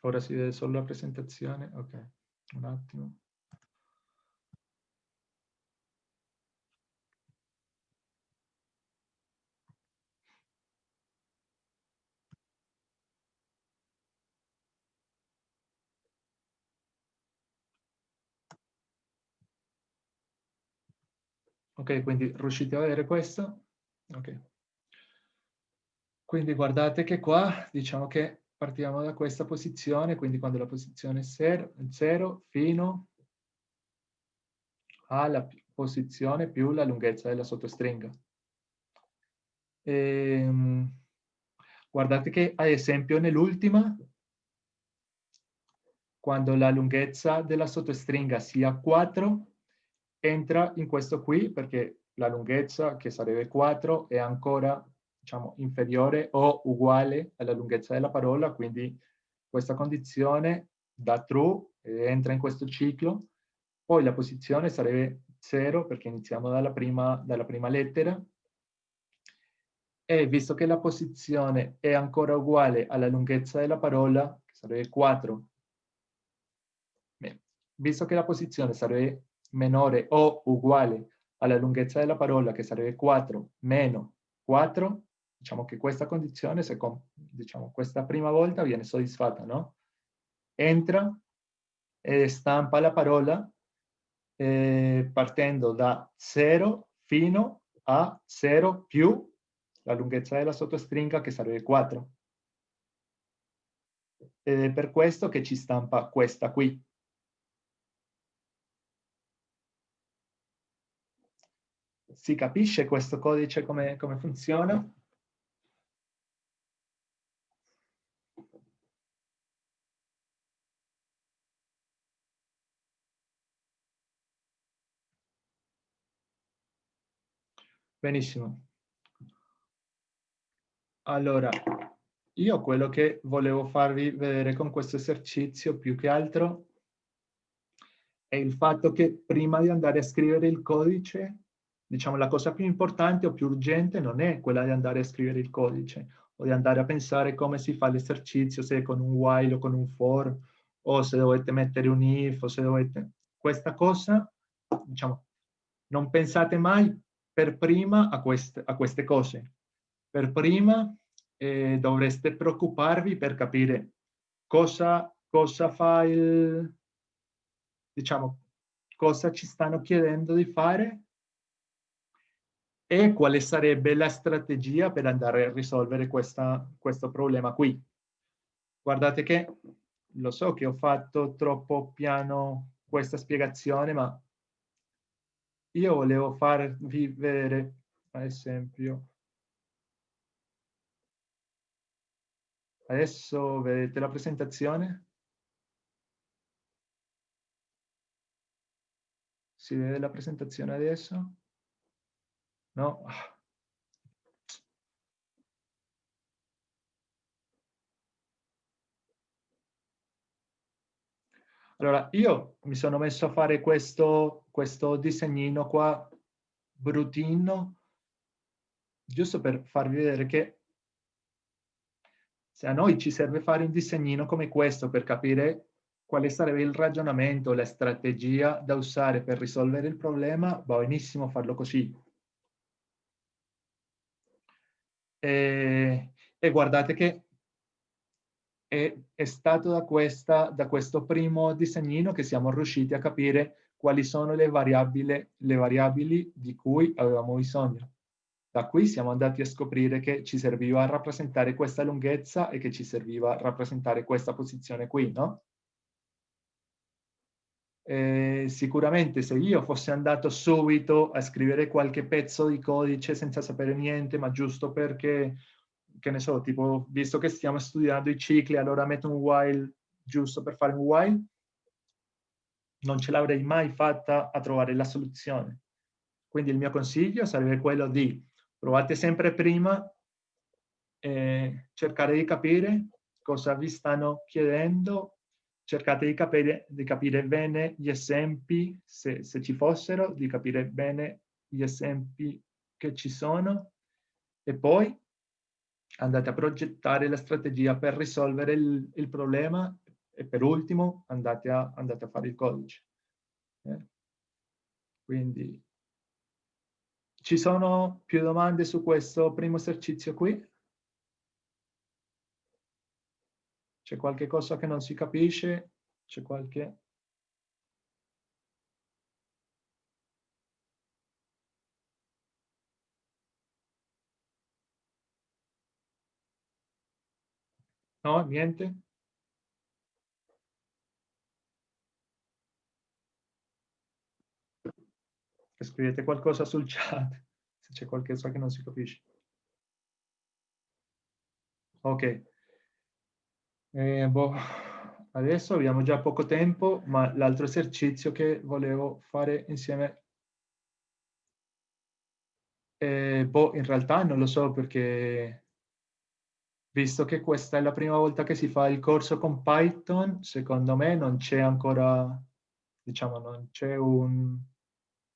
Ora si vede solo la presentazione, ok, un attimo. Ok, quindi riuscite a vedere questo? Ok. Quindi guardate che qua diciamo che partiamo da questa posizione, quindi quando la posizione è 0 fino alla posizione più la lunghezza della sottostringa. E, ehm, guardate che ad esempio nell'ultima, quando la lunghezza della sottostringa sia 4, entra in questo qui perché la lunghezza, che sarebbe 4, è ancora diciamo, inferiore o uguale alla lunghezza della parola, quindi questa condizione da true eh, entra in questo ciclo, poi la posizione sarebbe 0 perché iniziamo dalla prima, dalla prima lettera, e visto che la posizione è ancora uguale alla lunghezza della parola, che sarebbe 4, beh, visto che la posizione sarebbe minore o uguale alla lunghezza della parola, che sarebbe 4 meno 4, diciamo che questa condizione, se diciamo, questa prima volta viene soddisfatta, no? Entra e stampa la parola eh, partendo da 0 fino a 0 più la lunghezza della sottostringa che sarebbe 4. Ed è per questo che ci stampa questa qui. Si capisce questo codice come, come funziona? Benissimo. Allora, io quello che volevo farvi vedere con questo esercizio più che altro è il fatto che prima di andare a scrivere il codice diciamo, la cosa più importante o più urgente non è quella di andare a scrivere il codice o di andare a pensare come si fa l'esercizio, se con un while o con un for, o se dovete mettere un if, o se dovete... Questa cosa, diciamo, non pensate mai per prima a queste, a queste cose. Per prima eh, dovreste preoccuparvi per capire cosa, cosa fa il... diciamo, cosa ci stanno chiedendo di fare e quale sarebbe la strategia per andare a risolvere questa, questo problema qui. Guardate che lo so che ho fatto troppo piano questa spiegazione, ma io volevo farvi vedere, ad esempio, adesso vedete la presentazione? Si vede la presentazione adesso? No? Allora, io mi sono messo a fare questo, questo disegnino qua, bruttino, giusto per farvi vedere che se a noi ci serve fare un disegnino come questo per capire quale sarebbe il ragionamento, la strategia da usare per risolvere il problema, va benissimo farlo così. E, e guardate che è, è stato da, questa, da questo primo disegnino che siamo riusciti a capire quali sono le variabili, le variabili di cui avevamo bisogno. Da qui siamo andati a scoprire che ci serviva a rappresentare questa lunghezza e che ci serviva a rappresentare questa posizione qui, no? Eh, sicuramente se io fossi andato subito a scrivere qualche pezzo di codice senza sapere niente, ma giusto perché, che ne so, tipo, visto che stiamo studiando i cicli, allora metto un while giusto per fare un while, non ce l'avrei mai fatta a trovare la soluzione. Quindi il mio consiglio sarebbe quello di provate sempre prima eh, cercare di capire cosa vi stanno chiedendo cercate di capire, di capire bene gli esempi, se, se, ci fossero, di capire bene gli esempi che ci sono e poi andate a progettare la strategia per risolvere il, il problema e per ultimo andate a, andate a fare il codice. Eh? Quindi ci sono più domande su questo primo esercizio qui? C'è qualche cosa che non si capisce? C'è qualche... No, niente? Scrivete qualcosa sul chat, [laughs] se c'è qualcosa che non si capisce. Ok. Eh, boh, adesso abbiamo già poco tempo, ma l'altro esercizio che volevo fare insieme, eh, boh, in realtà non lo so perché, visto che questa è la prima volta che si fa il corso con Python, secondo me non c'è ancora, diciamo, non c'è un,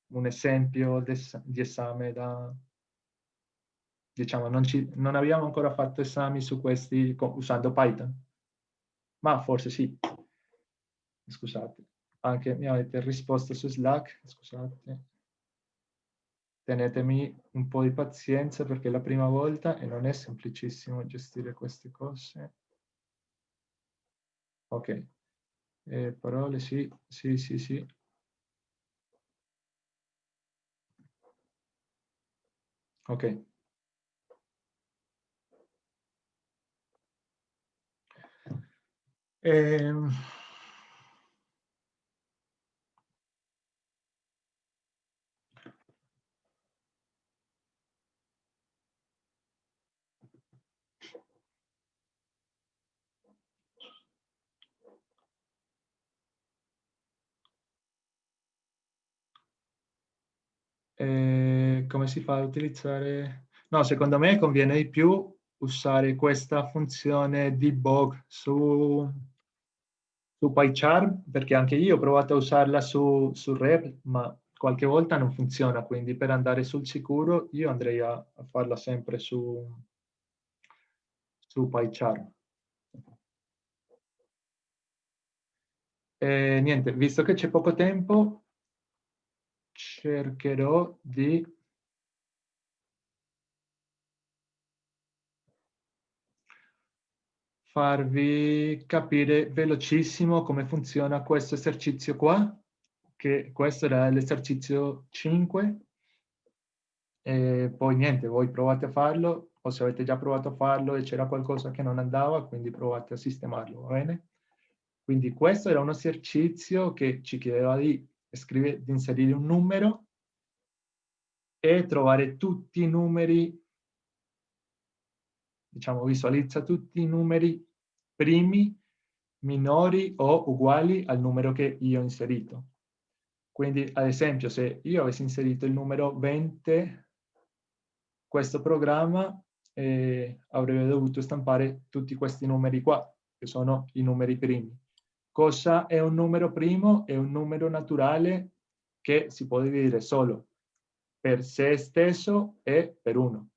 un esempio di esame da, diciamo, non, ci, non abbiamo ancora fatto esami su questi usando Python ma forse sì. Scusate, anche mi avete risposto su Slack, scusate. Tenetemi un po' di pazienza perché è la prima volta e non è semplicissimo gestire queste cose. Ok, eh, parole sì, sì, sì, sì. Ok. Eh, eh, come si fa a utilizzare? No, secondo me conviene di più usare questa funzione debug su su PyCharm, perché anche io ho provato a usarla su, su Rep, ma qualche volta non funziona, quindi per andare sul sicuro io andrei a, a farla sempre su, su PyCharm. E niente, visto che c'è poco tempo, cercherò di farvi capire velocissimo come funziona questo esercizio qua, che questo era l'esercizio 5. E poi niente, voi provate a farlo, o se avete già provato a farlo e c'era qualcosa che non andava, quindi provate a sistemarlo, va bene? Quindi questo era un esercizio che ci chiedeva di, scrivere, di inserire un numero e trovare tutti i numeri, diciamo visualizza tutti i numeri primi, minori o uguali al numero che io ho inserito. Quindi, ad esempio, se io avessi inserito il numero 20, questo programma eh, avrebbe dovuto stampare tutti questi numeri qua, che sono i numeri primi. Cosa è un numero primo? È un numero naturale che si può dividere solo per se stesso e per uno.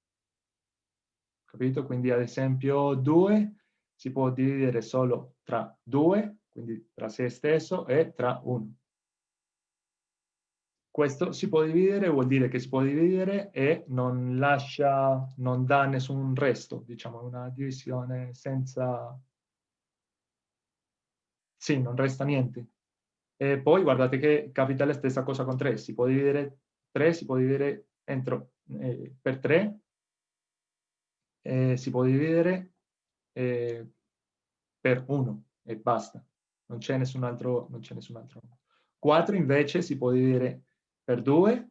Capito? Quindi ad esempio 2 si può dividere solo tra 2, quindi tra se stesso e tra 1. Questo si può dividere, vuol dire che si può dividere e non lascia, non dà nessun resto, diciamo, una divisione senza sì, non resta niente. E poi guardate che capita la stessa cosa con 3, si può dividere 3, si può dividere entro, eh, per 3, eh, si può dividere eh, per 1 e basta, non c'è nessun altro, non nessun altro. 4 invece si può dividere per 2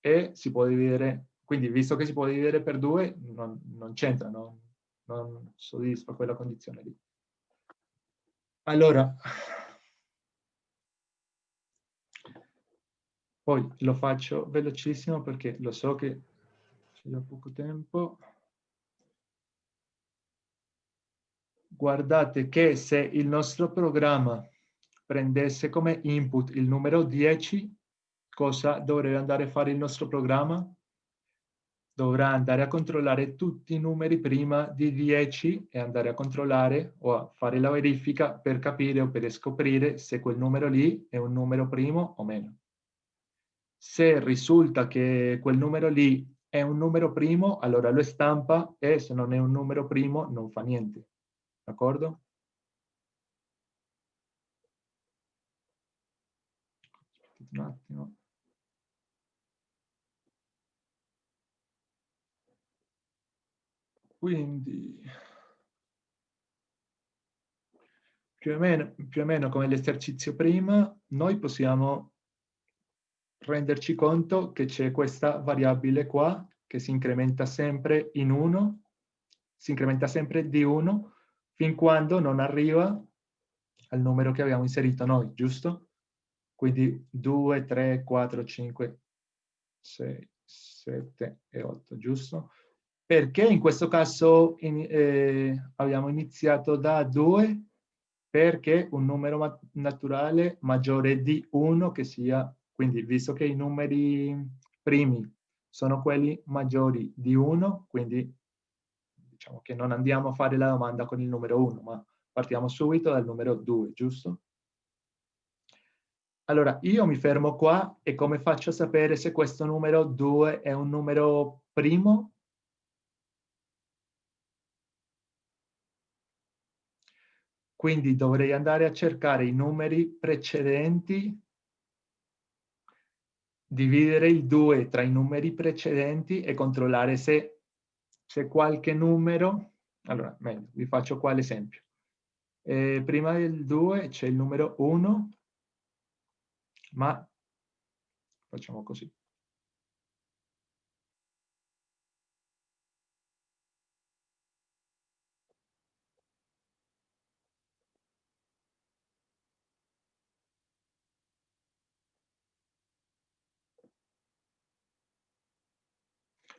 e si può dividere, quindi visto che si può dividere per 2 non, non c'entra, non, non soddisfa quella condizione lì. Allora, poi lo faccio velocissimo perché lo so che c'è già poco tempo. Guardate che se il nostro programma prendesse come input il numero 10, cosa dovrebbe andare a fare il nostro programma? Dovrà andare a controllare tutti i numeri prima di 10 e andare a controllare o a fare la verifica per capire o per scoprire se quel numero lì è un numero primo o meno. Se risulta che quel numero lì è un numero primo, allora lo stampa e se non è un numero primo non fa niente. D'accordo? Un attimo. Quindi, più o meno, più o meno come l'esercizio prima, noi possiamo renderci conto che c'è questa variabile qua che si incrementa sempre in 1, si incrementa sempre di 1 fin quando non arriva al numero che abbiamo inserito noi, giusto? Quindi 2, 3, 4, 5, 6, 7 e 8, giusto? Perché in questo caso in, eh, abbiamo iniziato da 2? Perché un numero ma naturale maggiore di 1 che sia, quindi visto che i numeri primi sono quelli maggiori di 1, quindi diciamo che non andiamo a fare la domanda con il numero 1, ma partiamo subito dal numero 2, giusto? Allora, io mi fermo qua e come faccio a sapere se questo numero 2 è un numero primo Quindi dovrei andare a cercare i numeri precedenti, dividere il 2 tra i numeri precedenti e controllare se c'è qualche numero. Allora, meglio, vi faccio qua l'esempio. Eh, prima del 2 c'è il numero 1, ma facciamo così.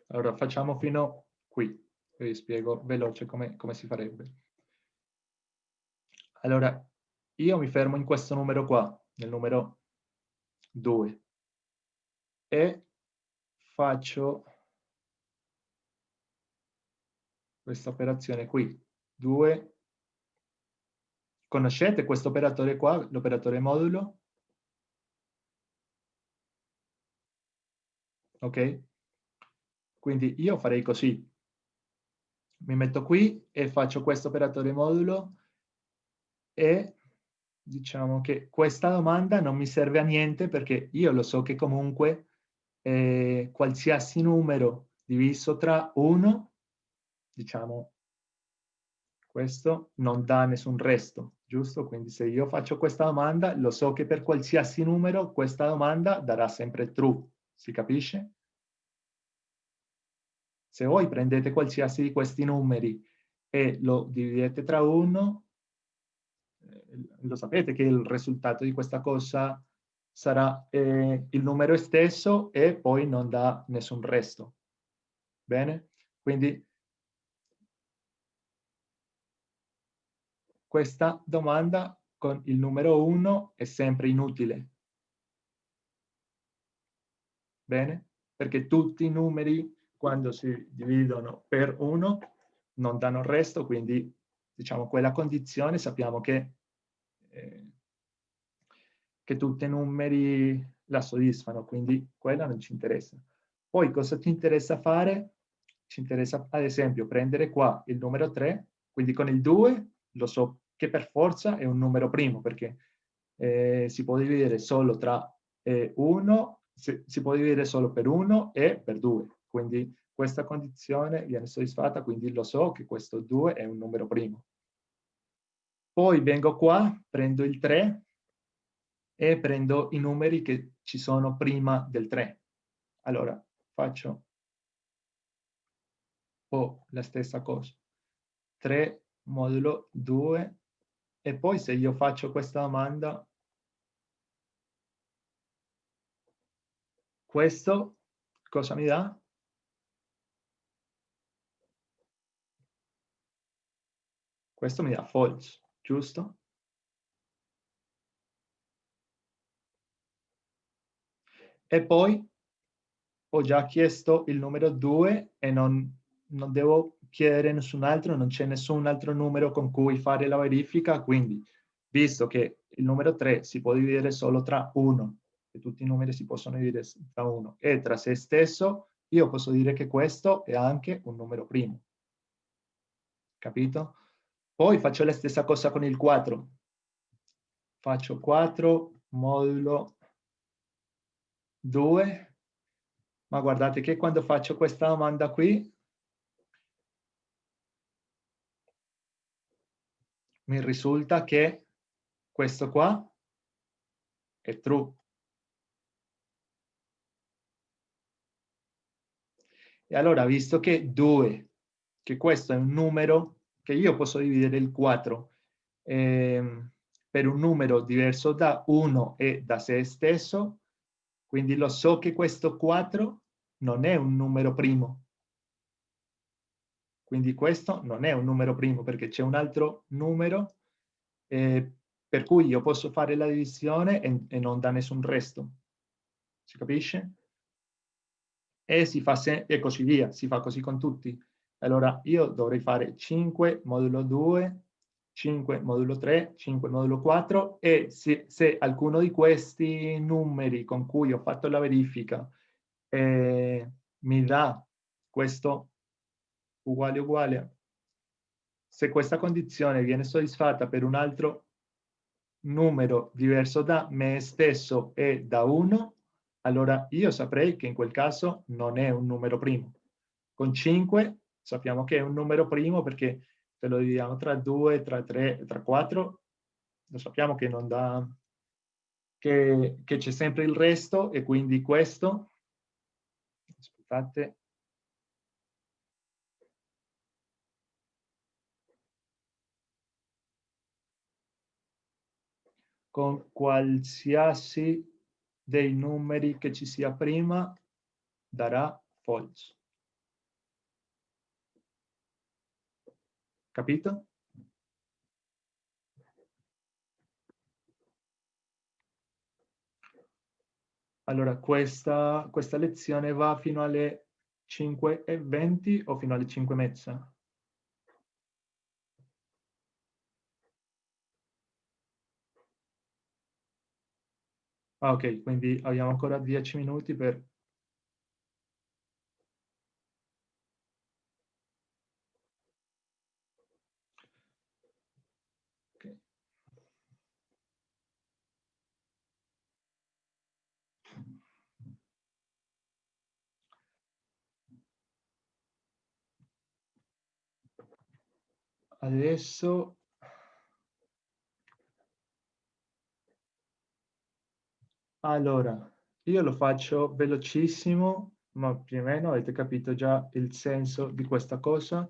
Allora, facciamo fino qui. Vi spiego veloce come, come si farebbe. Allora, io mi fermo in questo numero qua, nel numero 2, e faccio questa operazione qui. 2. Conoscete questo operatore qua, l'operatore modulo? Ok? Quindi io farei così. Mi metto qui e faccio questo operatore modulo e diciamo che questa domanda non mi serve a niente perché io lo so che comunque eh, qualsiasi numero diviso tra 1, diciamo, questo non dà nessun resto, giusto? Quindi se io faccio questa domanda, lo so che per qualsiasi numero questa domanda darà sempre true, si capisce? Se voi prendete qualsiasi di questi numeri e lo dividete tra uno, eh, lo sapete che il risultato di questa cosa sarà eh, il numero stesso e poi non dà nessun resto. Bene? Quindi questa domanda con il numero 1 è sempre inutile. Bene? Perché tutti i numeri quando si dividono per 1 non danno il resto, quindi diciamo quella condizione sappiamo che, eh, che tutti i numeri la soddisfano, quindi quella non ci interessa. Poi cosa ti interessa fare? Ci interessa ad esempio prendere qua il numero 3, quindi con il 2 lo so che per forza è un numero primo, perché eh, si può dividere solo tra 1, eh, si, si può dividere solo per 1 e per 2. Quindi questa condizione viene soddisfatta, quindi lo so che questo 2 è un numero primo. Poi vengo qua, prendo il 3 e prendo i numeri che ci sono prima del 3. Allora, faccio oh, la stessa cosa. 3 modulo 2 e poi se io faccio questa domanda, questo cosa mi dà? Questo mi dà false, giusto? E poi ho già chiesto il numero 2 e non, non devo chiedere nessun altro, non c'è nessun altro numero con cui fare la verifica, quindi visto che il numero 3 si può dividere solo tra 1, e tutti i numeri si possono dividere tra 1, e tra se stesso, io posso dire che questo è anche un numero primo. Capito? Poi faccio la stessa cosa con il 4. Faccio 4 modulo 2, ma guardate che quando faccio questa domanda qui, mi risulta che questo qua è true. E allora, visto che 2, che questo è un numero, che io posso dividere il 4 eh, per un numero diverso da 1 e da se stesso, quindi lo so che questo 4 non è un numero primo. Quindi questo non è un numero primo perché c'è un altro numero eh, per cui io posso fare la divisione e, e non da nessun resto. Si capisce? E, si fa e così via, si fa così con tutti. Allora io dovrei fare 5 modulo 2, 5 modulo 3, 5 modulo 4 e se, se alcuno di questi numeri con cui ho fatto la verifica eh, mi dà questo uguale uguale, se questa condizione viene soddisfatta per un altro numero diverso da me stesso e da 1, allora io saprei che in quel caso non è un numero primo. Con 5 sappiamo che è un numero primo perché se lo dividiamo tra 2, tra 3, tra 4, lo sappiamo che non dà, che, c'è sempre il resto e quindi questo, aspettate, con qualsiasi dei numeri che ci sia prima darà false. Capito? Allora, questa, questa lezione va fino alle 5.20 o fino alle 5.30? Ah, ok, quindi abbiamo ancora 10 minuti per adesso allora io lo faccio velocissimo ma più o meno avete capito già il senso di questa cosa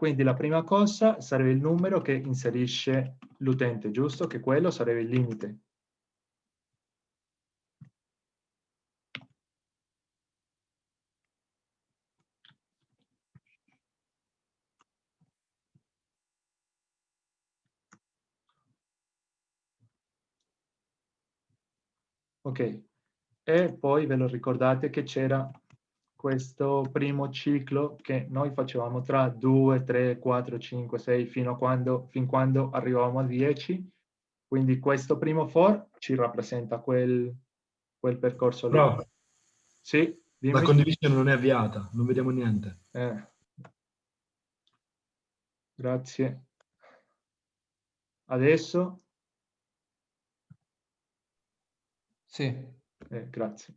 Quindi la prima cosa sarebbe il numero che inserisce l'utente, giusto? Che quello sarebbe il limite. Ok, e poi ve lo ricordate che c'era questo primo ciclo che noi facevamo tra 2, 3, 4, 5, 6 fino a quando, fin quando arrivavamo a 10. Quindi questo primo for ci rappresenta quel, quel percorso lì. Però, sì, dimmi. la condivisione non è avviata, non vediamo niente. Eh. Grazie. Adesso? Sì. Eh, grazie.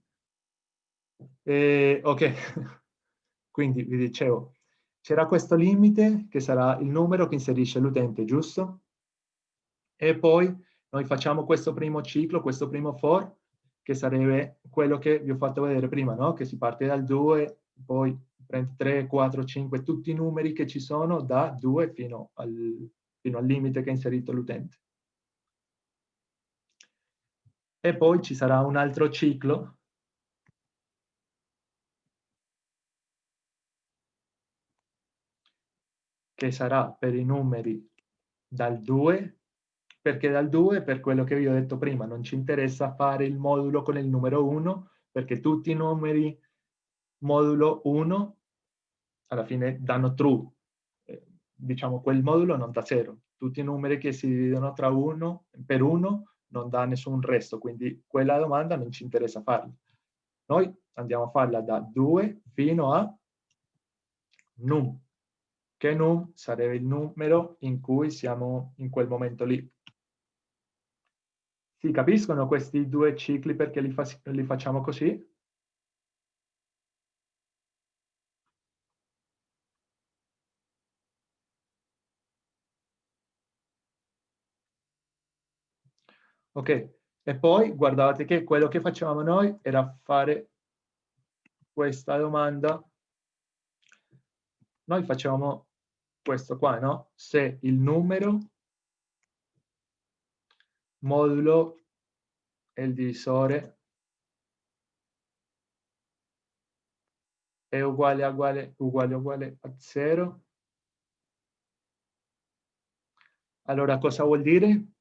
Eh, ok, [laughs] quindi vi dicevo, c'era questo limite che sarà il numero che inserisce l'utente, giusto? E poi noi facciamo questo primo ciclo, questo primo for, che sarebbe quello che vi ho fatto vedere prima, no? Che si parte dal 2, poi prende 3, 4, 5, tutti i numeri che ci sono da 2 fino al, fino al limite che ha inserito l'utente. E poi ci sarà un altro ciclo che sarà per i numeri dal 2, perché dal 2, per quello che vi ho detto prima, non ci interessa fare il modulo con il numero 1, perché tutti i numeri modulo 1 alla fine danno true. Eh, diciamo, quel modulo non dà 0. Tutti i numeri che si dividono tra 1 per 1 non dà nessun resto, quindi quella domanda non ci interessa farla. Noi andiamo a farla da 2 fino a num che num sarebbe il numero in cui siamo in quel momento lì. Si capiscono questi due cicli perché li, fa li facciamo così? Ok, e poi guardate che quello che facevamo noi era fare questa domanda. Noi facevamo questo qua, no? Se il numero modulo e il divisore è uguale a uguale uguale uguale a 0, allora cosa vuol dire?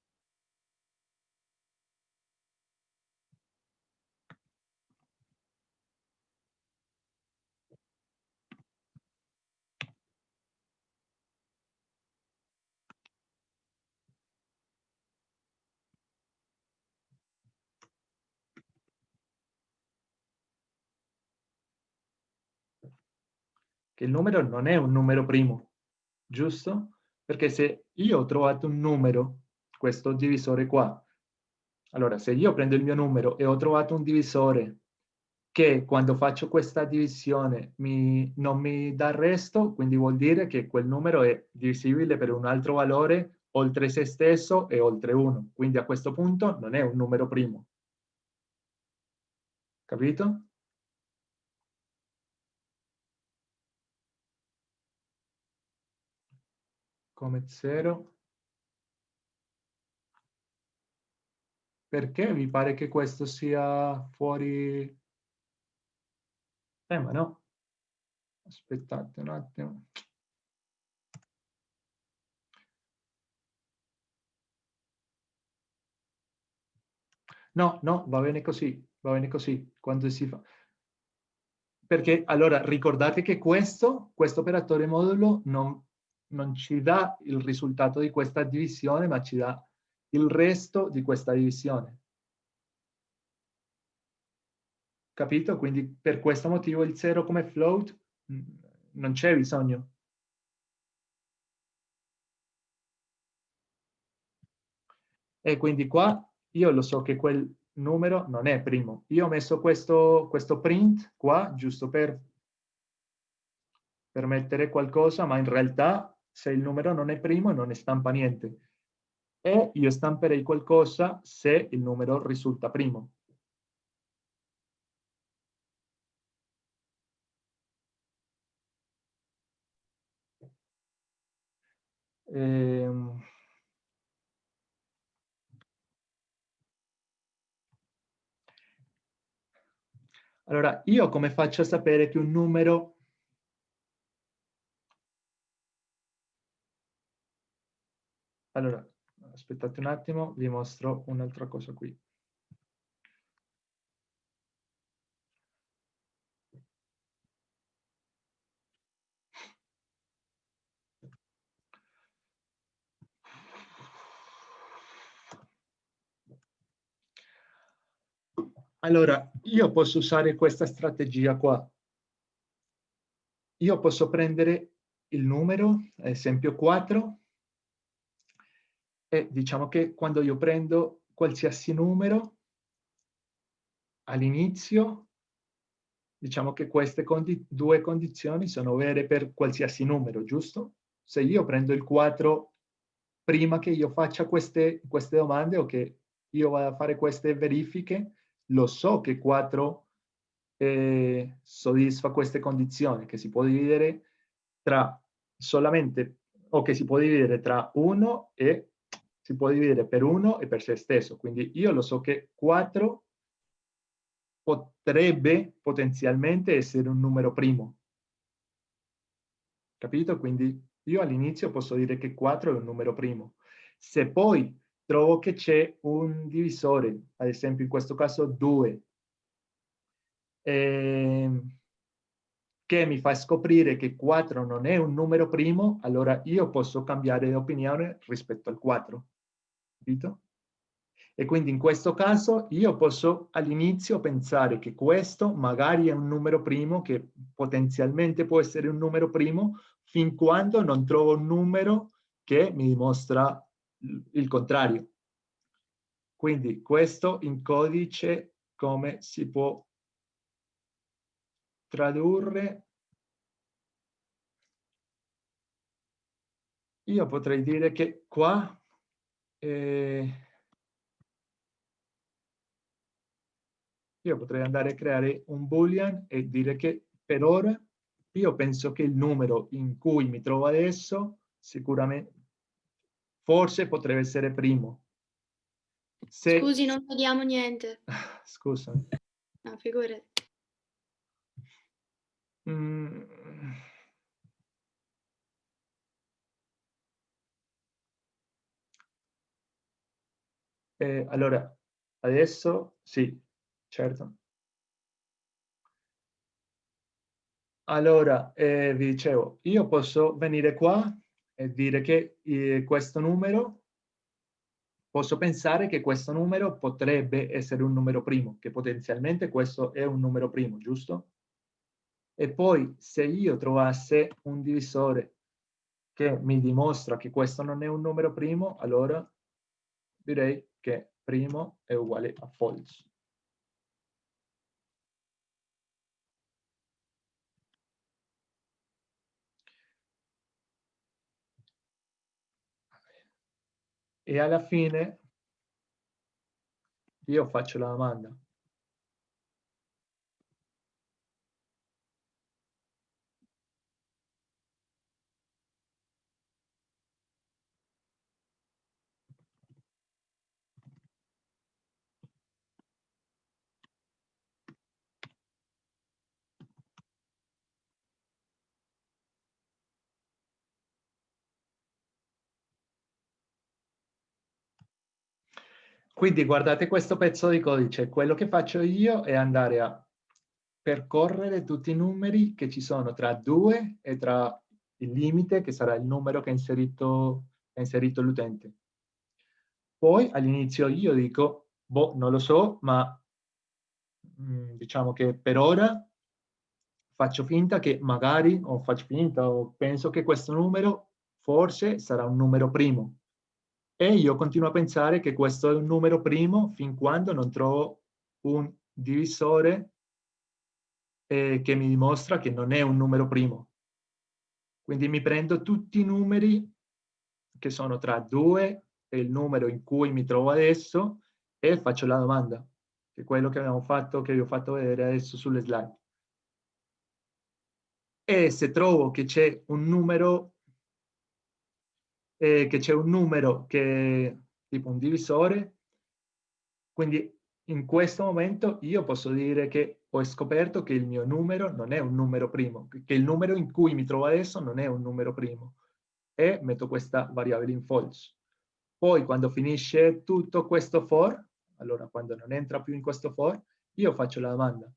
Che il numero non è un numero primo, giusto? Perché se io ho trovato un numero, questo divisore qua, allora se io prendo il mio numero e ho trovato un divisore che quando faccio questa divisione mi, non mi dà resto, quindi vuol dire che quel numero è divisibile per un altro valore oltre se stesso e oltre 1. Quindi a questo punto non è un numero primo. Capito? Come 0. Perché vi pare che questo sia fuori? Eh, ma no. Aspettate un attimo. No, no, va bene così, va bene così, quando si fa. Perché allora ricordate che questo, questo operatore modulo non, non ci dà il risultato di questa divisione, ma ci dà il resto di questa divisione. Capito? Quindi per questo motivo il 0 come float mm, non c'è bisogno. E quindi qua io lo so che quel numero non è primo. Io ho messo questo, questo print qua, giusto per, per mettere qualcosa, ma in realtà se il numero non è primo non stampa niente. E io stamperei qualcosa se il numero risulta primo. Ehm... Allora, io come faccio a sapere che un numero Allora, aspettate un attimo, vi mostro un'altra cosa qui. Allora, io posso usare questa strategia qua. Io posso prendere il numero, ad esempio 4, e diciamo che quando io prendo qualsiasi numero, all'inizio, diciamo che queste condi due condizioni sono vere per qualsiasi numero, giusto? Se io prendo il 4 prima che io faccia queste, queste domande o che io vada a fare queste verifiche, lo so che 4 eh, soddisfa queste condizioni, che si può dividere tra solamente, o che si può dividere tra 1 e si può dividere per 1 e per se stesso. Quindi io lo so che 4 potrebbe potenzialmente essere un numero primo. Capito? Quindi io all'inizio posso dire che 4 è un numero primo. Se poi trovo che c'è un divisore, ad esempio in questo caso 2, eh, che mi fa scoprire che 4 non è un numero primo, allora io posso cambiare opinione rispetto al 4. Capito? E quindi in questo caso io posso all'inizio pensare che questo magari è un numero primo, che potenzialmente può essere un numero primo, fin quando non trovo un numero che mi dimostra il contrario. Quindi questo in codice come si può tradurre? Io potrei dire che qua eh, io potrei andare a creare un boolean e dire che per ora io penso che il numero in cui mi trovo adesso sicuramente Forse potrebbe essere primo. Se... Scusi, non vediamo niente. [laughs] Scusami. No, figurati. Mm. Eh, allora, adesso sì, certo. Allora, eh, vi dicevo, io posso venire qua e dire che eh, questo numero, posso pensare che questo numero potrebbe essere un numero primo, che potenzialmente questo è un numero primo, giusto? E poi se io trovassi un divisore che mi dimostra che questo non è un numero primo, allora direi che primo è uguale a false. e alla fine io faccio la domanda. Quindi guardate questo pezzo di codice, quello che faccio io è andare a percorrere tutti i numeri che ci sono tra 2 e tra il limite, che sarà il numero che ha inserito, inserito l'utente. Poi all'inizio io dico, boh, non lo so, ma mm, diciamo che per ora faccio finta che magari, o faccio finta, o penso che questo numero forse sarà un numero primo E io continuo a pensare che questo è un numero primo fin quando non trovo un divisore eh, che mi dimostra che non è un numero primo. Quindi mi prendo tutti i numeri che sono tra 2 e il numero in cui mi trovo adesso e faccio la domanda, che è quello che abbiamo fatto, che vi ho fatto vedere adesso sulle slide. E se trovo che c'è un numero, eh, che c'è un numero che tipo un divisore, quindi in questo momento io posso dire che ho scoperto che il mio numero non è un numero primo, che il numero in cui mi trovo adesso non è un numero primo e metto questa variabile in false. Poi quando finisce tutto questo for, allora quando non entra più in questo for, io faccio la domanda.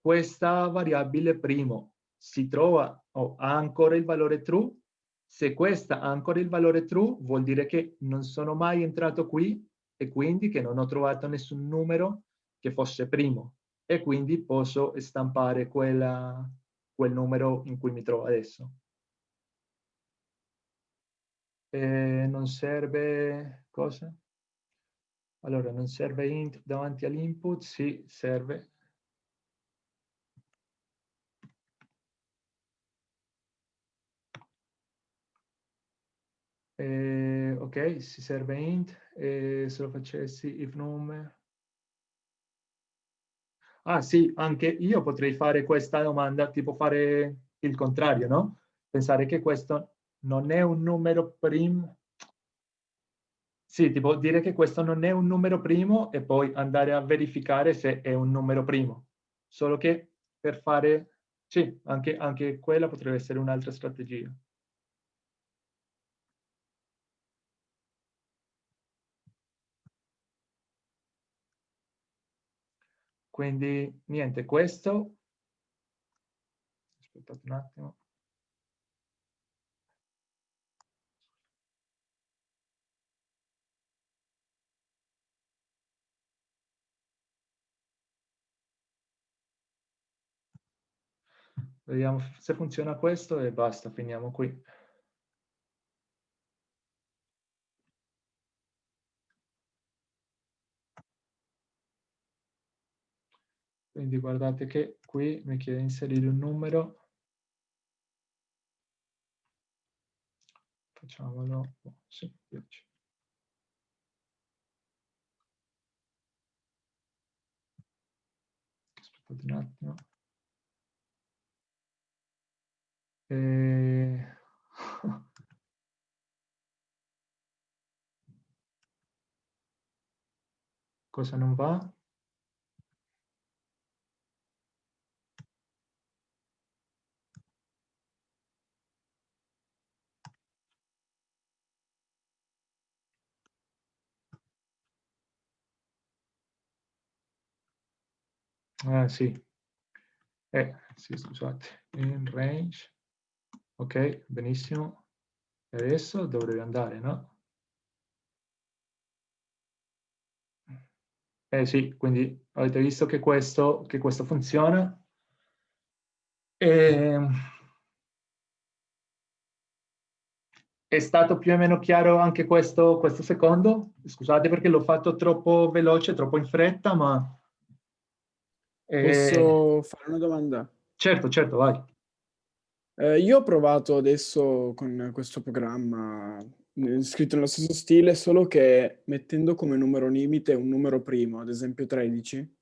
Questa variabile primo si trova o ha ancora il valore true? Se questa ha ancora il valore true vuol dire che non sono mai entrato qui e quindi che non ho trovato nessun numero che fosse primo e quindi posso stampare quella, quel numero in cui mi trovo adesso. E non serve cosa? Allora, non serve int davanti all'input? Sì, serve. Eh, ok, si serve int e se lo facessi if nome. Ah sì, anche io potrei fare questa domanda, tipo fare il contrario, no? Pensare che questo non è un numero primo. Sì, tipo dire che questo non è un numero primo e poi andare a verificare se è un numero primo. Solo che per fare... Sì, anche, anche quella potrebbe essere un'altra strategia. Quindi niente, questo, aspettate un attimo. Vediamo se funziona questo e basta, finiamo qui. Quindi guardate che qui mi chiede di inserire un numero. Facciamolo, oh, sì, 10. Aspettate un attimo. E... [laughs] Cosa non va? Ah, sì. Eh, sì, scusate. In range. Ok, benissimo. E adesso dovrebbe andare, no? Eh sì, quindi avete visto che questo, che questo funziona. E... Ehm, è stato più o meno chiaro anche questo, questo secondo? Scusate perché l'ho fatto troppo veloce, troppo in fretta, ma Posso eh, fare una domanda? Certo, certo, vai. Eh, io ho provato adesso con questo programma eh, scritto nello stesso stile, solo che mettendo come numero limite un numero primo, ad esempio 13,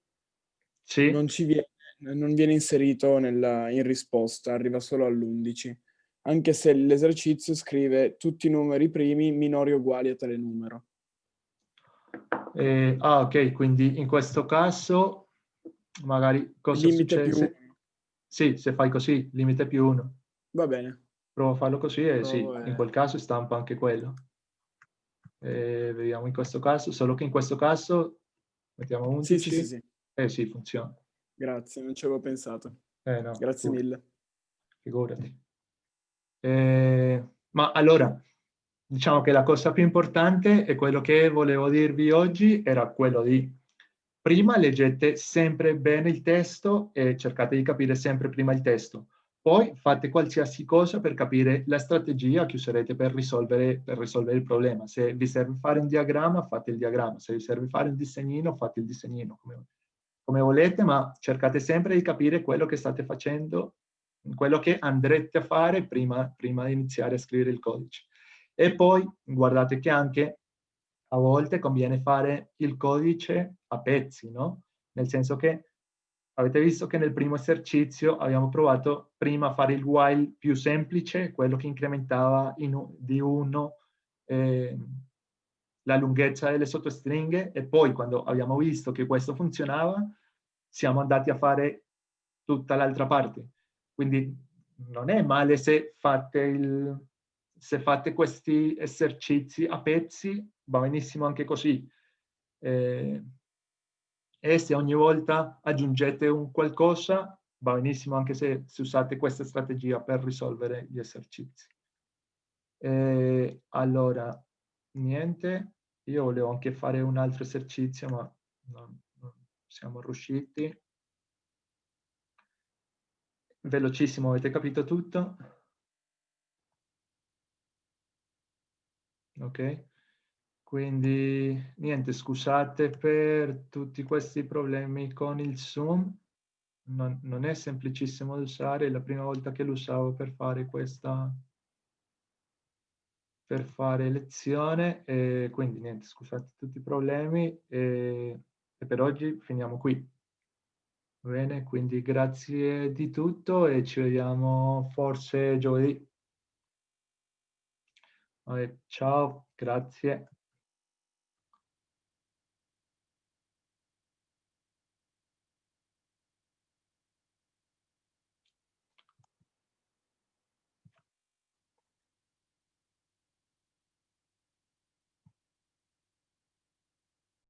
sì. non, ci viene, non viene inserito nella, in risposta, arriva solo all'11, anche se l'esercizio scrive tutti i numeri primi minori o uguali a tale numero. Eh, ah, ok, quindi in questo caso magari cosa limite succede? Più Sì, se fai così, limite più uno. Va bene. Provo a farlo così e Provo sì, è... in quel caso stampa anche quello. E vediamo in questo caso, solo che in questo caso mettiamo 11. Sì, sì, sì, sì. Eh sì, funziona. Grazie, non ci avevo pensato. Eh, no, Grazie pure. mille. Figurati. Eh, ma allora, diciamo che la cosa più importante e quello che volevo dirvi oggi era quello di prima leggete sempre bene il testo e cercate di capire sempre prima il testo. Poi fate qualsiasi cosa per capire la strategia che userete per risolvere, per risolvere il problema. Se vi serve fare un diagramma, fate il diagramma. Se vi serve fare un disegnino, fate il disegnino, come, come volete, ma cercate sempre di capire quello che state facendo, quello che andrete a fare prima, prima di iniziare a scrivere il codice. E poi guardate che anche a volte conviene fare il codice a pezzi, no? Nel senso che Avete visto che nel primo esercizio abbiamo provato prima a fare il while più semplice, quello che incrementava in, di 1 eh, la lunghezza delle sottostringhe e poi quando abbiamo visto che questo funzionava siamo andati a fare tutta l'altra parte. Quindi non è male se fate, il, se fate questi esercizi a pezzi, va benissimo anche così. Eh, e se ogni volta aggiungete un qualcosa, va benissimo anche se, se usate questa strategia per risolvere gli esercizi. E allora, niente, io volevo anche fare un altro esercizio, ma non, non siamo riusciti. Velocissimo, avete capito tutto? Ok. Quindi niente, scusate per tutti questi problemi con il Zoom. Non, non è semplicissimo da usare, è la prima volta che lo usavo per fare questa per fare lezione e quindi niente, scusate tutti i problemi e, e per oggi finiamo qui. Bene, quindi grazie di tutto e ci vediamo forse giovedì. Ciao, grazie.